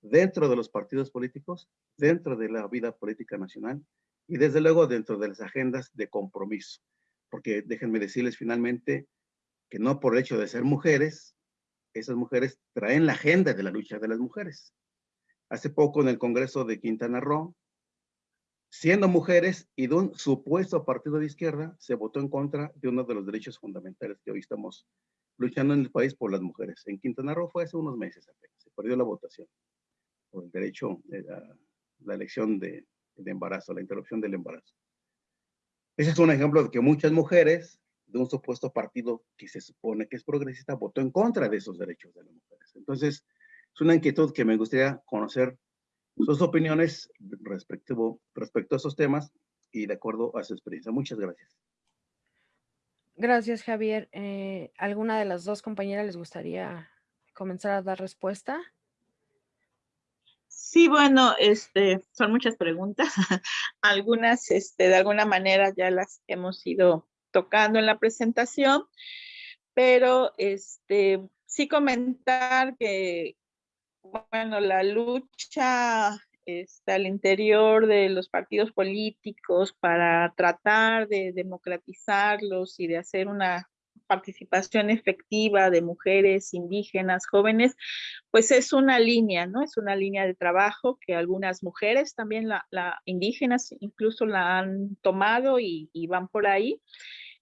dentro de los partidos políticos, dentro de la vida política nacional y desde luego dentro de las agendas de compromiso. Porque déjenme decirles finalmente que no por el hecho de ser mujeres, esas mujeres traen la agenda de la lucha de las mujeres. Hace poco en el Congreso de Quintana Roo, siendo mujeres y de un supuesto partido de izquierda, se votó en contra de uno de los derechos fundamentales que hoy estamos luchando en el país por las mujeres. En Quintana Roo fue hace unos meses se perdió la votación por el derecho de la, elección de, de, embarazo, la interrupción del embarazo. Ese es un ejemplo de que muchas mujeres de un supuesto partido que se supone que es progresista votó en contra de esos derechos de las mujeres. Entonces, es una inquietud que me gustaría conocer sus opiniones respecto, a esos temas y de acuerdo a su experiencia. Muchas gracias. Gracias, Javier. Eh, ¿Alguna de las dos compañeras les gustaría comenzar a dar respuesta? Sí, bueno, este, son muchas preguntas. Algunas, este, de alguna manera ya las hemos ido tocando en la presentación, pero este, sí comentar que bueno, la lucha está al interior de los partidos políticos para tratar de democratizarlos y de hacer una participación efectiva de mujeres indígenas, jóvenes, pues es una línea, ¿no? Es una línea de trabajo que algunas mujeres también, la, indígenas incluso la han tomado y, y, van por ahí.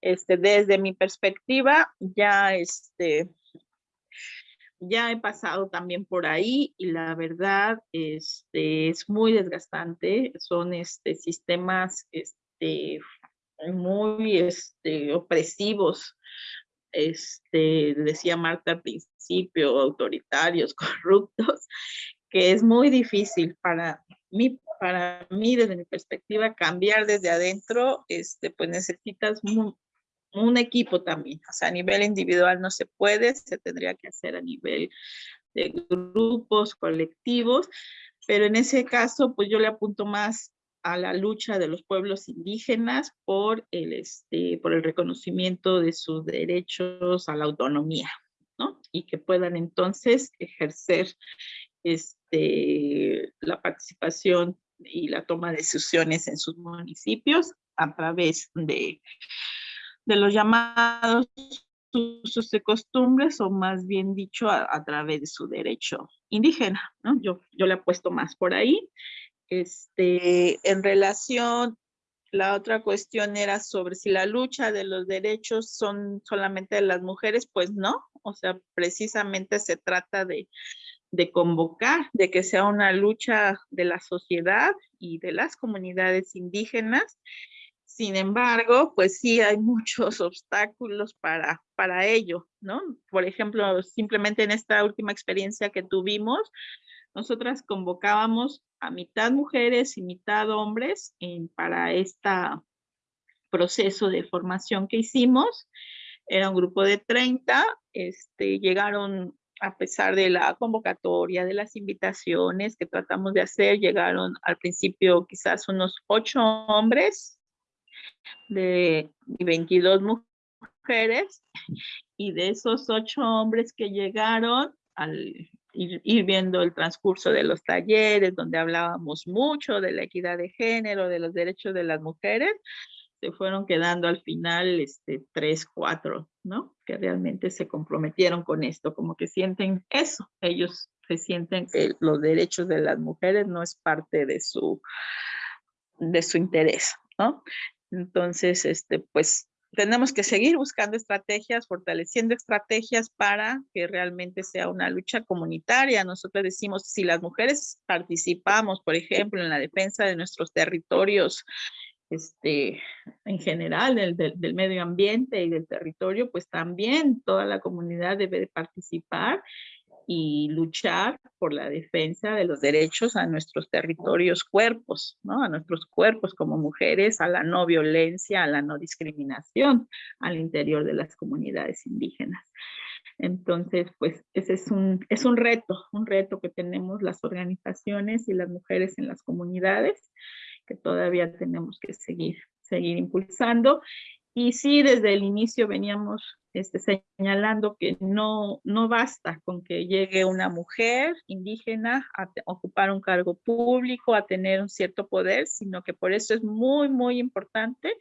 Este, desde mi perspectiva, ya este, ya he pasado también por ahí y la verdad este, es muy desgastante. Son este, sistemas este, muy este, opresivos. Este, decía Marta al principio, autoritarios, corruptos, que es muy difícil para mí, para mí desde mi perspectiva, cambiar desde adentro, este, pues necesitas un equipo también, o sea, a nivel individual no se puede, se tendría que hacer a nivel de grupos, colectivos, pero en ese caso, pues yo le apunto más a la lucha de los pueblos indígenas por el, este, por el reconocimiento de sus derechos a la autonomía, ¿no? Y que puedan entonces ejercer este, la participación y la toma de decisiones en sus municipios a través de de los llamados usos de costumbres o más bien dicho a, través de su derecho indígena, ¿no? Yo, yo le apuesto más por ahí. Este, en relación, la otra cuestión era sobre si la lucha de los derechos son solamente de las mujeres, pues no, o sea, precisamente se trata de, de convocar, de que sea una lucha de la sociedad y de las comunidades indígenas sin embargo, pues sí hay muchos obstáculos para, para ello, ¿no? Por ejemplo, simplemente en esta última experiencia que tuvimos, nosotras convocábamos a mitad mujeres y mitad hombres para este proceso de formación que hicimos. Era un grupo de 30, este, llegaron a pesar de la convocatoria, de las invitaciones que tratamos de hacer, llegaron al principio quizás unos ocho hombres de 22 mujeres y de esos ocho hombres que llegaron al ir, viendo el transcurso de los talleres donde hablábamos mucho de la equidad de género, de los derechos de las mujeres, se fueron quedando al final este, tres, cuatro, ¿no? Que realmente se comprometieron con esto, como que sienten eso, ellos se sienten que los derechos de las mujeres no es parte de su, de su interés, ¿no? Entonces, este, pues tenemos que seguir buscando estrategias, fortaleciendo estrategias para que realmente sea una lucha comunitaria. Nosotros decimos, si las mujeres participamos, por ejemplo, en la defensa de nuestros territorios, este, en general del, del, medio ambiente y del territorio, pues también toda la comunidad debe participar y luchar por la defensa de los derechos a nuestros territorios cuerpos, ¿no? A nuestros cuerpos como mujeres, a la no violencia, a la no discriminación al interior de las comunidades indígenas. Entonces, pues ese es un, es un reto, un reto que tenemos las organizaciones y las mujeres en las comunidades que todavía tenemos que seguir, seguir impulsando. Y sí, desde el inicio veníamos este, señalando que no, no basta con que llegue una mujer indígena a ocupar un cargo público, a tener un cierto poder, sino que por eso es muy, muy importante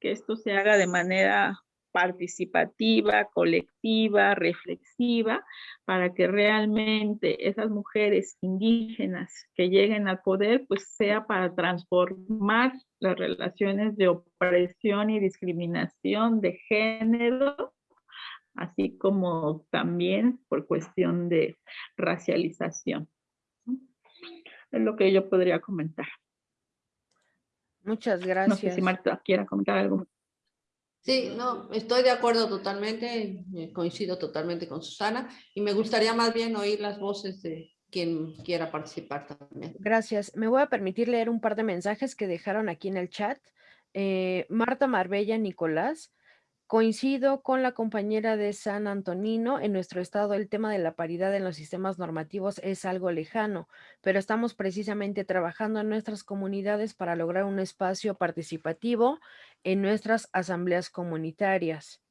que esto se haga de manera participativa, colectiva, reflexiva, para que realmente esas mujeres indígenas que lleguen al poder, pues sea para transformar las relaciones de opresión y discriminación de género, así como también por cuestión de racialización. Es lo que yo podría comentar. Muchas gracias. No sé si Marta quiera comentar algo. Sí, no, estoy de acuerdo totalmente, eh, coincido totalmente con Susana y me gustaría más bien oír las voces de quien quiera participar también. Gracias. Me voy a permitir leer un par de mensajes que dejaron aquí en el chat. Eh, Marta Marbella Nicolás Coincido con la compañera de San Antonino, en nuestro estado el tema de la paridad en los sistemas normativos es algo lejano, pero estamos precisamente trabajando en nuestras comunidades para lograr un espacio participativo en nuestras asambleas comunitarias.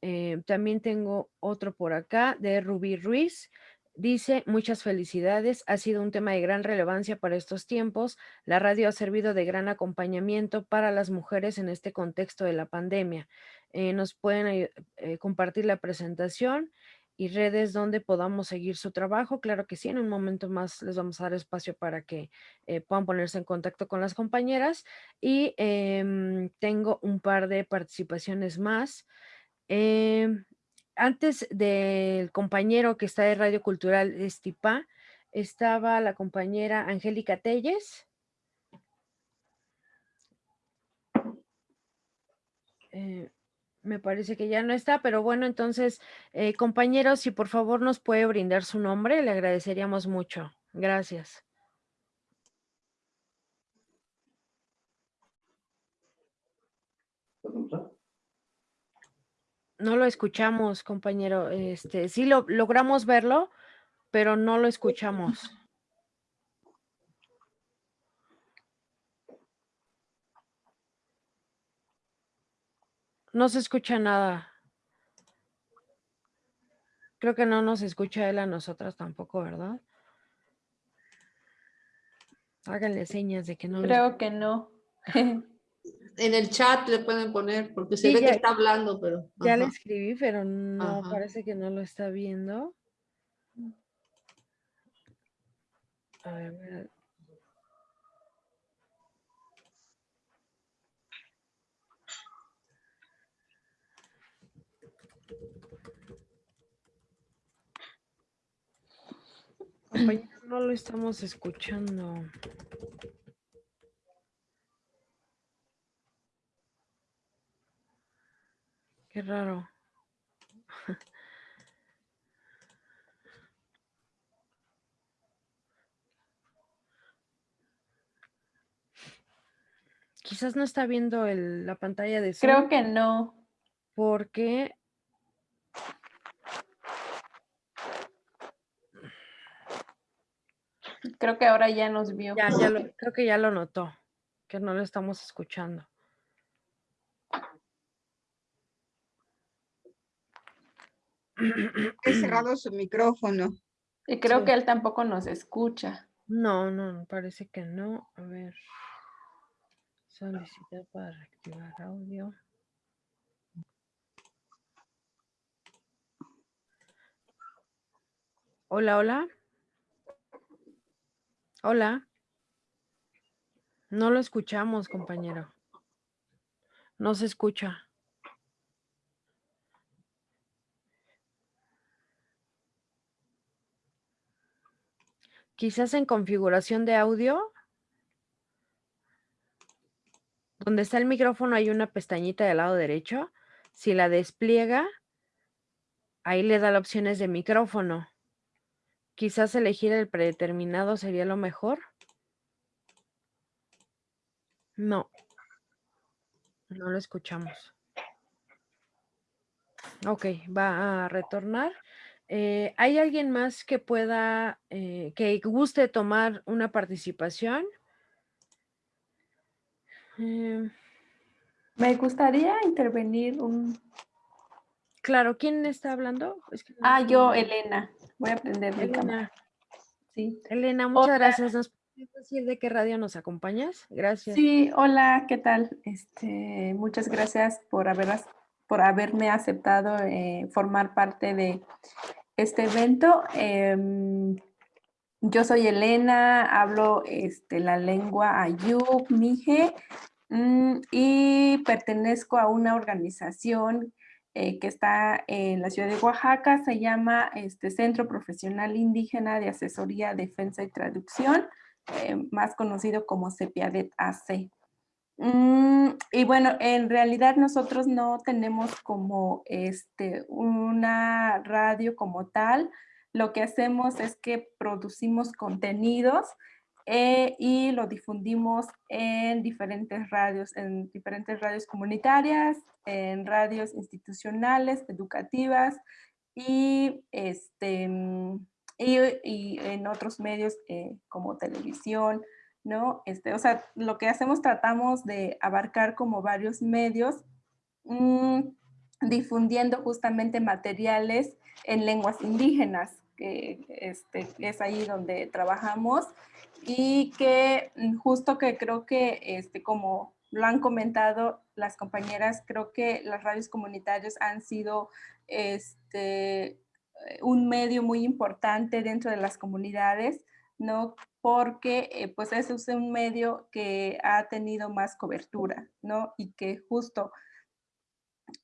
Eh, también tengo otro por acá de Rubí Ruiz. Dice, muchas felicidades, ha sido un tema de gran relevancia para estos tiempos. La radio ha servido de gran acompañamiento para las mujeres en este contexto de la pandemia. Eh, nos pueden eh, compartir la presentación y redes donde podamos seguir su trabajo. Claro que sí, en un momento más les vamos a dar espacio para que eh, puedan ponerse en contacto con las compañeras. Y em, tengo un par de participaciones más. Em, antes del compañero que está de Radio Cultural Estipa, estaba la compañera Angélica Telles. Me parece que ya no está, pero bueno, entonces, eh, compañeros, si por favor nos puede brindar su nombre, le agradeceríamos mucho. Gracias. No lo escuchamos, compañero. Este, sí lo logramos verlo, pero no lo escuchamos. No se escucha nada. Creo que no nos escucha él a nosotras tampoco, ¿verdad? Háganle señas de que no. Creo que no. en el chat le pueden poner, porque se ve que está hablando, pero... Ya le escribí, pero no, parece que no lo está viendo. A ver, Compañero, no lo estamos escuchando. Qué raro. Quizás no está viendo la pantalla de Zoom. Creo que no. Porque Creo que ahora ya nos vio. Ya, ya lo, creo que ya lo notó, que no lo estamos escuchando. He cerrado su micrófono. Y creo que él tampoco nos escucha. No, no, parece que no. A ver. Solicitar para reactivar audio. Hola, hola. Hola. No lo escuchamos, compañero. No se escucha. Quizás en configuración de audio. Donde está el micrófono hay una pestañita del lado derecho. Si la despliega, ahí le da las opciones de micrófono. Quizás elegir el predeterminado sería lo mejor. No. No lo escuchamos. Ok, va a retornar. Eh, ¿Hay alguien más que pueda, eh, que guste tomar una participación? Em. Me gustaría intervenir un... Claro, ¿quién está hablando? ah, yo, Elena. Voy a aprender mi cámara. Sí. Elena, muchas gracias. ¿Nos puedes decir de qué radio nos acompañas? Gracias. Sí, hola, ¿qué tal? Este, muchas gracias por, haber, por haberme aceptado eh, formar parte de este evento. Em, yo soy Elena, hablo este, la lengua Ayub, Mije, mm, y pertenezco a una organización eh, que está en la ciudad de Oaxaca, se llama este, Centro Profesional Indígena de Asesoría, Defensa y Traducción, eh, más conocido como CEPIADET AC. Mm, y bueno, en realidad nosotros no tenemos como este, una radio como tal. Lo que hacemos es que producimos contenidos eh, y lo difundimos en diferentes radios, en diferentes radios comunitarias, en radios institucionales, educativas y, este, mm, y, en otros medios eh, como televisión, ¿no? Este, o sea, lo que hacemos tratamos de abarcar como varios medios, mm, difundiendo justamente materiales en lenguas indígenas, que este, es ahí donde trabajamos y que mm, justo que creo que este, como lo han comentado las compañeras, creo que las radios comunitarias han sido este, un medio muy importante dentro de las comunidades, ¿no? Porque eh, pues ese es un medio que ha tenido más cobertura, ¿no? Y que justo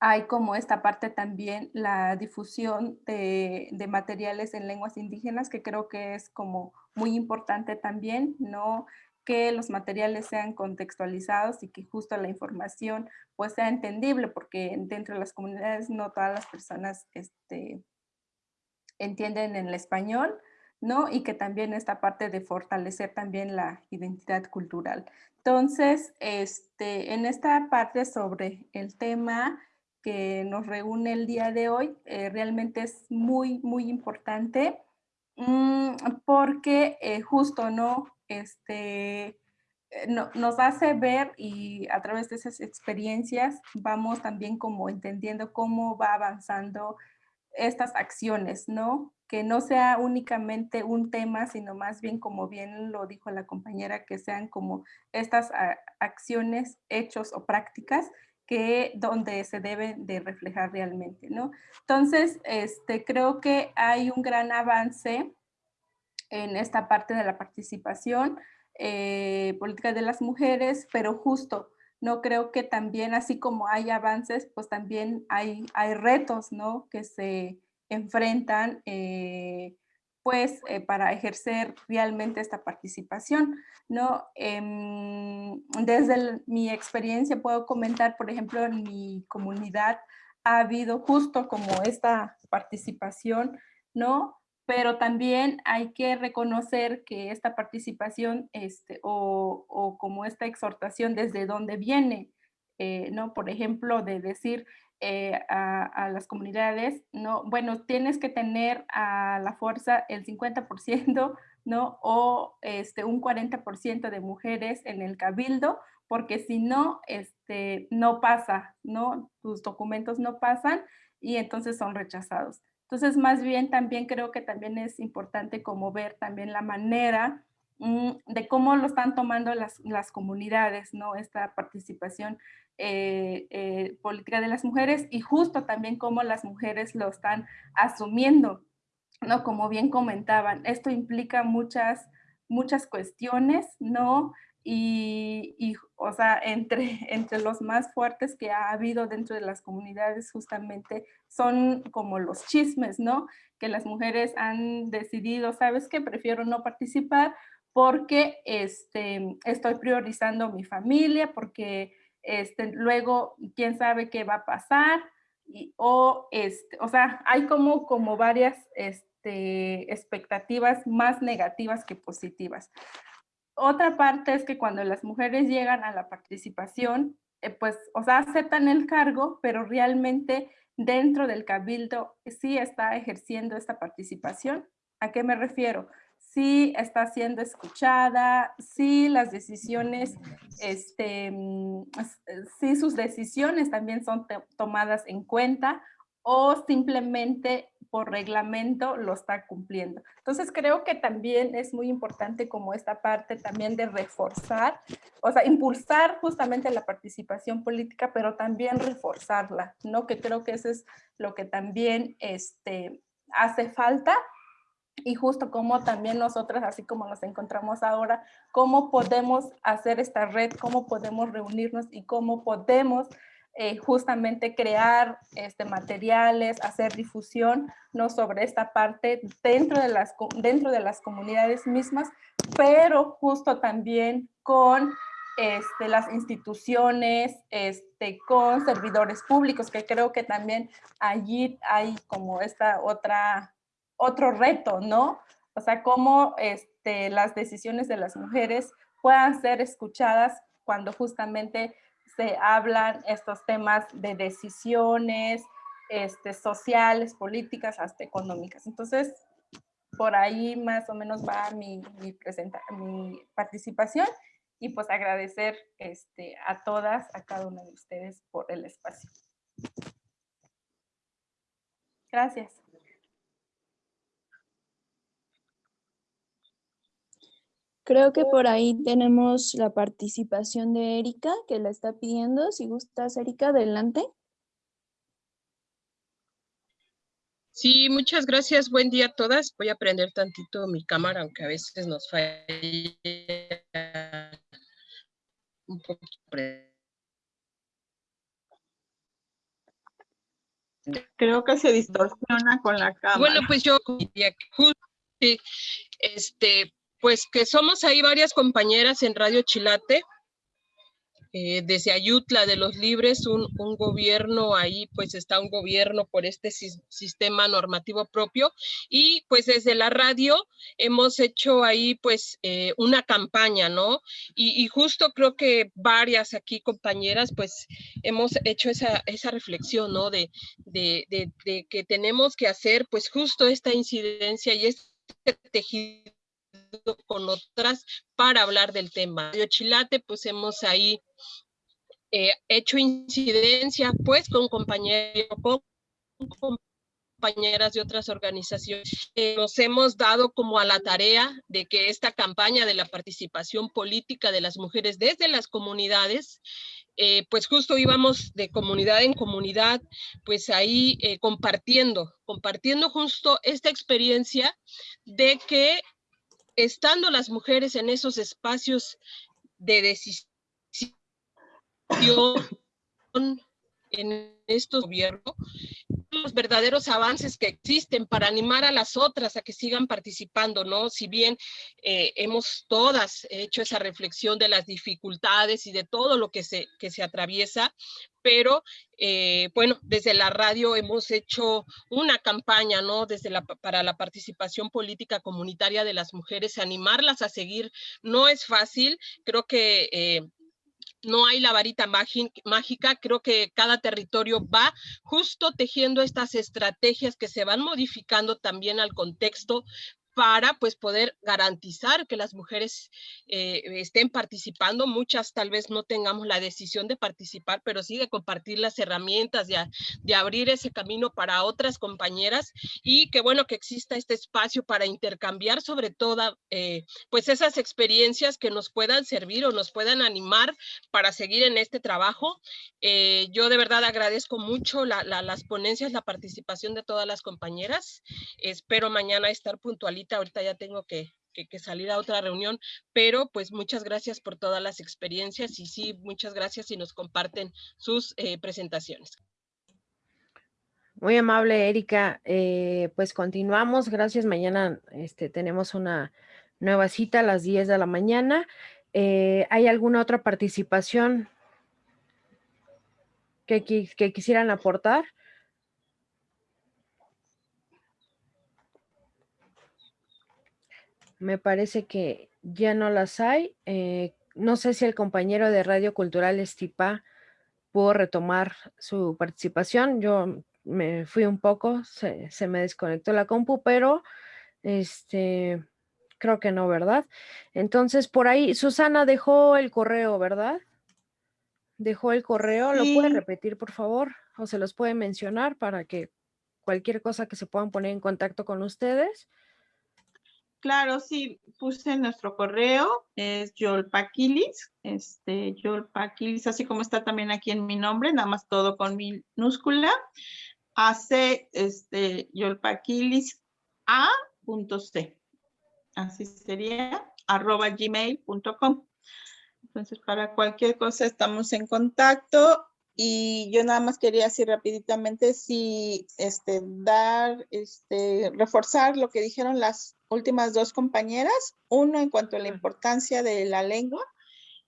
hay como esta parte también, la difusión de, materiales en lenguas indígenas, que creo que es como muy importante también, ¿no? que los materiales sean contextualizados y que justo la información pues sea entendible, porque dentro de las comunidades no todas las personas este, entienden en el español, ¿no? Y que también esta parte de fortalecer también la identidad cultural. Entonces, este, en esta parte sobre el tema que nos reúne el día de hoy eh, realmente es muy, muy importante mm, porque eh, justo no, este, eh, no, nos hace ver y a través de esas experiencias vamos también como entendiendo cómo va avanzando estas acciones, ¿no? Que no sea únicamente un tema, sino más bien, como bien lo dijo la compañera, que sean como estas ah, acciones, hechos o prácticas que donde se deben de reflejar realmente, ¿no? Entonces, este, creo que hay un gran avance en esta parte de la participación eh, política de las mujeres, pero justo, no creo que también, así como hay avances, pues también hay, hay retos, ¿no? Que se enfrentan eh, pues eh, para ejercer realmente esta participación, ¿no? Em, desde mi experiencia puedo comentar, por ejemplo, en mi comunidad ha habido justo como esta participación, ¿no? Pero también hay que reconocer que esta participación este, o, o como esta exhortación desde dónde viene, eh, ¿no? Por ejemplo, de decir, eh, a, las comunidades, ¿no? Bueno, tienes que tener a la fuerza el 50%, ¿no? O este, un 40% de mujeres en el cabildo, porque si no, este, no pasa, ¿no? Tus documentos no pasan y entonces son rechazados. Entonces, más bien también creo que también es importante como ver también la manera de cómo lo están tomando las, las comunidades, ¿no? Esta participación eh, eh, política de las mujeres y justo también cómo las mujeres lo están asumiendo, ¿no? Como bien comentaban, esto implica muchas, muchas cuestiones, ¿no? y, y, o sea, entre, entre los más fuertes que ha habido dentro de las comunidades justamente son como los chismes, ¿no? Que las mujeres han decidido, ¿sabes qué? Prefiero no participar porque este, estoy priorizando mi familia, porque este, luego quién sabe qué va a pasar, y, o, este, o sea, hay como, como varias este, expectativas más negativas que positivas. Otra parte es que cuando las mujeres llegan a la participación, eh, pues, o sea, aceptan el cargo, pero realmente dentro del cabildo sí está ejerciendo esta participación. ¿A qué me refiero? Sí está siendo escuchada, sí las decisiones, este, mm, eh, sí sus decisiones también son tomadas en cuenta o simplemente por reglamento lo está cumpliendo. Entonces creo que también es muy importante como esta parte también de reforzar, o sea, impulsar justamente la participación política, pero también reforzarla, ¿no? Que creo que eso es lo que también este, hace falta y justo como también nosotras, así como nos encontramos ahora, cómo podemos hacer esta red, cómo podemos reunirnos y cómo podemos eh, justamente crear este, materiales, hacer difusión ¿no? sobre esta parte dentro de, las, dentro de las comunidades mismas, pero justo también con este, las instituciones, este, con servidores públicos, que creo que también allí hay como esta otra otro reto, ¿no? O sea, cómo este, las decisiones de las mujeres puedan ser escuchadas cuando justamente se hablan estos temas de decisiones este, sociales, políticas, hasta económicas. Entonces, por ahí más o menos va mi, mi, participación y pues agradecer este, a todas, a cada una de ustedes por el espacio. Gracias. Creo que por ahí tenemos la participación de Erika, que la está pidiendo. Si gustas, Erika, adelante. Sí, muchas gracias. Buen día a todas. Voy a prender tantito mi cámara, aunque a veces nos falla un poco. Creo que se distorsiona con la cámara. Bueno, pues yo este, pues que somos ahí varias compañeras en Radio Chilate, eh, desde Ayutla de los Libres, un, gobierno ahí, pues está un gobierno por este sistema normativo propio y pues desde la radio hemos hecho ahí pues eh, una campaña, ¿no? Y, justo creo que varias aquí compañeras pues hemos hecho esa, esa reflexión, ¿no? De, de, de que tenemos que hacer pues justo esta incidencia y este tejido con otras para hablar del tema. De Chilate, pues hemos ahí eh, hecho incidencia pues con compañeros, con compañeras de otras organizaciones. Eh, nos hemos dado como a la tarea de que esta campaña de la participación política de las mujeres desde las comunidades eh, pues justo íbamos de comunidad en comunidad, pues ahí compartiendo, compartiendo justo esta experiencia de que estando las mujeres en esos espacios de decisión en estos gobiernos, los verdaderos avances que existen para animar a las otras a que sigan participando, ¿no? Si bien eh, hemos todas hecho esa reflexión de las dificultades y de todo lo que se, que se atraviesa, pero eh, bueno, desde la radio hemos hecho una campaña, ¿no? Desde para la participación política comunitaria de las mujeres, animarlas a seguir. No es fácil, creo que eh, no hay la varita mágica, creo que cada territorio va justo tejiendo estas estrategias que se van modificando también al contexto para pues poder garantizar que las mujeres eh, estén participando. Muchas tal vez no tengamos la decisión de participar, pero sí de compartir las herramientas, de, de abrir ese camino para otras compañeras y que bueno que exista este espacio para intercambiar sobre todo eh, pues esas experiencias que nos puedan servir o nos puedan animar para seguir en este trabajo. Eh, yo de verdad agradezco mucho las ponencias, la participación de todas las compañeras. Espero mañana estar puntualita ahorita ya tengo que, salir a otra reunión, pero pues muchas gracias por todas las experiencias y sí, muchas gracias y nos comparten sus eh, presentaciones. Muy amable, Erika. Eh, pues continuamos. Gracias. Mañana este, tenemos una nueva cita a las 10 de la mañana. Eh, ¿Hay alguna otra participación que quisieran aportar? Me parece que ya no las hay. Eh, no sé si el compañero de Radio Cultural Estipa pudo retomar su participación. Yo me fui un poco, se, me desconectó la compu, pero este, creo que no, ¿verdad? Entonces, por ahí, Susana dejó el correo, ¿verdad? Dejó el correo, ¿lo puede repetir, por favor? O se los puede mencionar para que cualquier cosa que se puedan poner en contacto con ustedes. Claro, sí, puse nuestro correo, es Yolpaquilis, este, Yolpaquilis, así como está también aquí en mi nombre, nada más todo con minúscula, hace este, Yolpaquilis A.C, así sería, arroba gmail.com. Entonces, para cualquier cosa estamos en contacto y yo nada más quería decir rapiditamente si este, dar, este, reforzar lo que dijeron las últimas dos compañeras. Uno, en cuanto a la importancia de la lengua.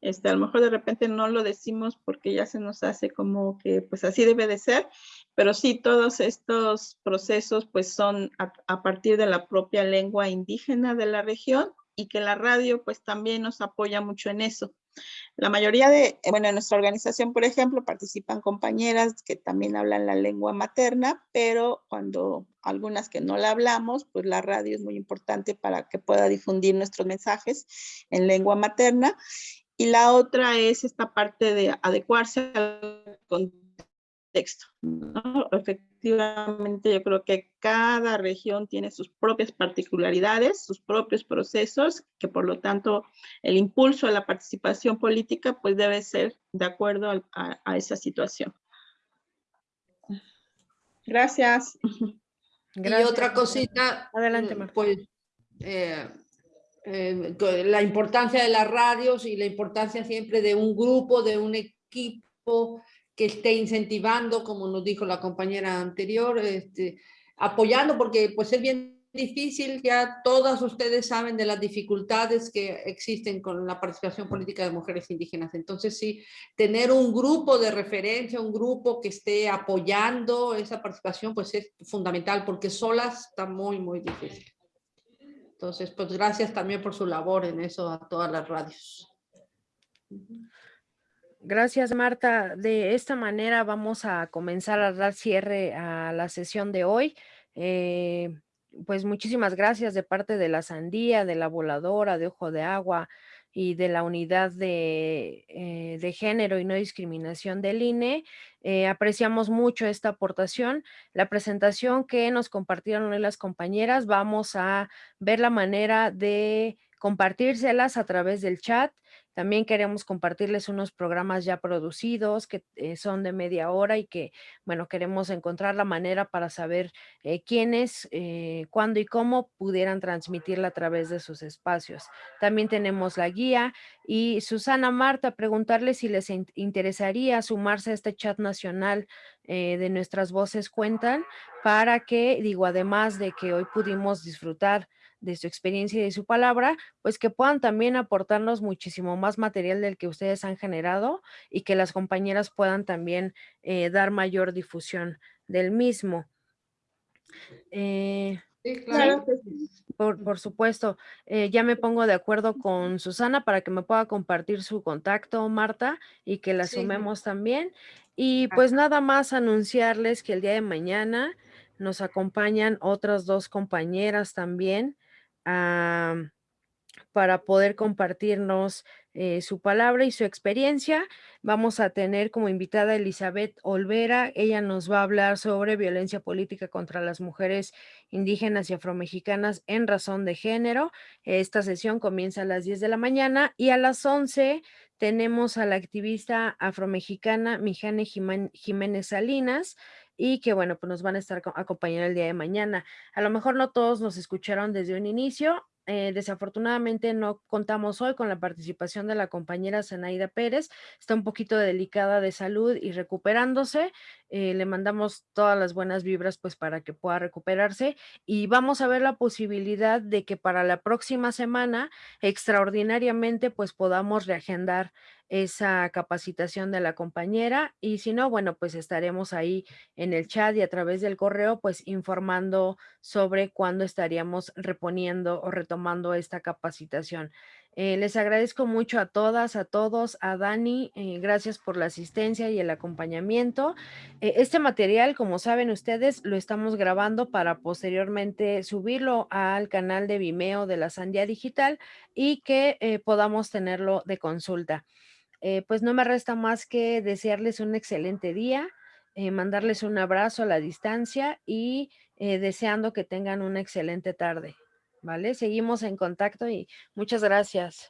Este, a lo mejor de repente no lo decimos porque ya se nos hace como que pues así debe de ser, pero sí todos estos procesos pues son a, a partir de la propia lengua indígena de la región y que la radio pues también nos apoya mucho en eso. La mayoría de, bueno, en nuestra organización, por ejemplo, participan compañeras que también hablan la lengua materna, pero cuando algunas que no la hablamos, pues la radio es muy importante para que pueda difundir nuestros mensajes en lengua materna. Y la otra es esta parte de adecuarse al contexto. ¿no? Efectivamente yo creo que cada región tiene sus propias particularidades, sus propios procesos, que por lo tanto el impulso a la participación política pues debe ser de acuerdo a, esa situación. Gracias. Y otra cosita, Adelante, pues, eh, eh, la importancia de las radios y la importancia siempre de un grupo, de un equipo que esté incentivando, como nos dijo la compañera anterior, este, apoyando, porque pues es bien difícil, ya todas ustedes saben de las dificultades que existen con la participación política de mujeres indígenas. Entonces sí, tener un grupo de referencia, un grupo que esté apoyando esa participación, pues es fundamental, porque solas está muy, muy difícil. Entonces, pues gracias también por su labor en eso a todas las radios. Gracias, Marta. De esta manera vamos a comenzar a dar cierre a la sesión de hoy. Eh, pues muchísimas gracias de parte de la Sandía, de la Voladora, de Ojo de Agua y de la Unidad de, eh, de Género y No Discriminación del INE. Eh, apreciamos mucho esta aportación. La presentación que nos compartieron hoy las compañeras, vamos a ver la manera de compartírselas a través del chat también queremos compartirles unos programas ya producidos que eh, son de media hora y que, bueno, queremos encontrar la manera para saber eh, quiénes, eh, cuándo y cómo pudieran transmitirla a través de sus espacios. También tenemos la guía y Susana Marta, preguntarles si les interesaría sumarse a este chat nacional de Nuestras Voces Cuentan para que, digo, además de que hoy pudimos disfrutar de su experiencia y de su palabra, pues que puedan también aportarnos muchísimo más material del que ustedes han generado y que las compañeras puedan también eh, dar mayor difusión del mismo. Eh, sí, claro. Por, supuesto, eh, ya me pongo de acuerdo con Susana para que me pueda compartir su contacto, Marta, y que la sumemos también. Y pues nada más anunciarles que el día de mañana nos acompañan otras dos compañeras también para poder compartirnos eh, su palabra y su experiencia. Vamos a tener como invitada Elizabeth Olvera. Ella nos va a hablar sobre violencia política contra las mujeres indígenas y afromexicanas en razón de género. Esta sesión comienza a las 10 de la mañana y a las 11 tenemos a la activista afromexicana Mijane Jiménez Salinas y que bueno, pues nos van a estar acompañando el día de mañana. A lo mejor no todos nos escucharon desde un inicio, eh, desafortunadamente no contamos hoy con la participación de la compañera Zenaida Pérez. Está un poquito delicada de salud y recuperándose. Eh, le mandamos todas las buenas vibras pues para que pueda recuperarse y vamos a ver la posibilidad de que para la próxima semana extraordinariamente pues podamos reagendar esa capacitación de la compañera y si no, bueno, pues estaremos ahí en el chat y a través del correo pues informando sobre cuándo estaríamos reponiendo o retomando esta capacitación. Eh, les agradezco mucho a todas, a todos, a Dani, eh, gracias por la asistencia y el acompañamiento. Eh, este material, como saben ustedes, lo estamos grabando para posteriormente subirlo al canal de Vimeo de la Sandia Digital y que podamos tenerlo de consulta. Pues no me resta más que desearles un excelente día, mandarles un abrazo a la distancia y deseando que tengan una excelente tarde. ¿vale? Seguimos en contacto y muchas gracias.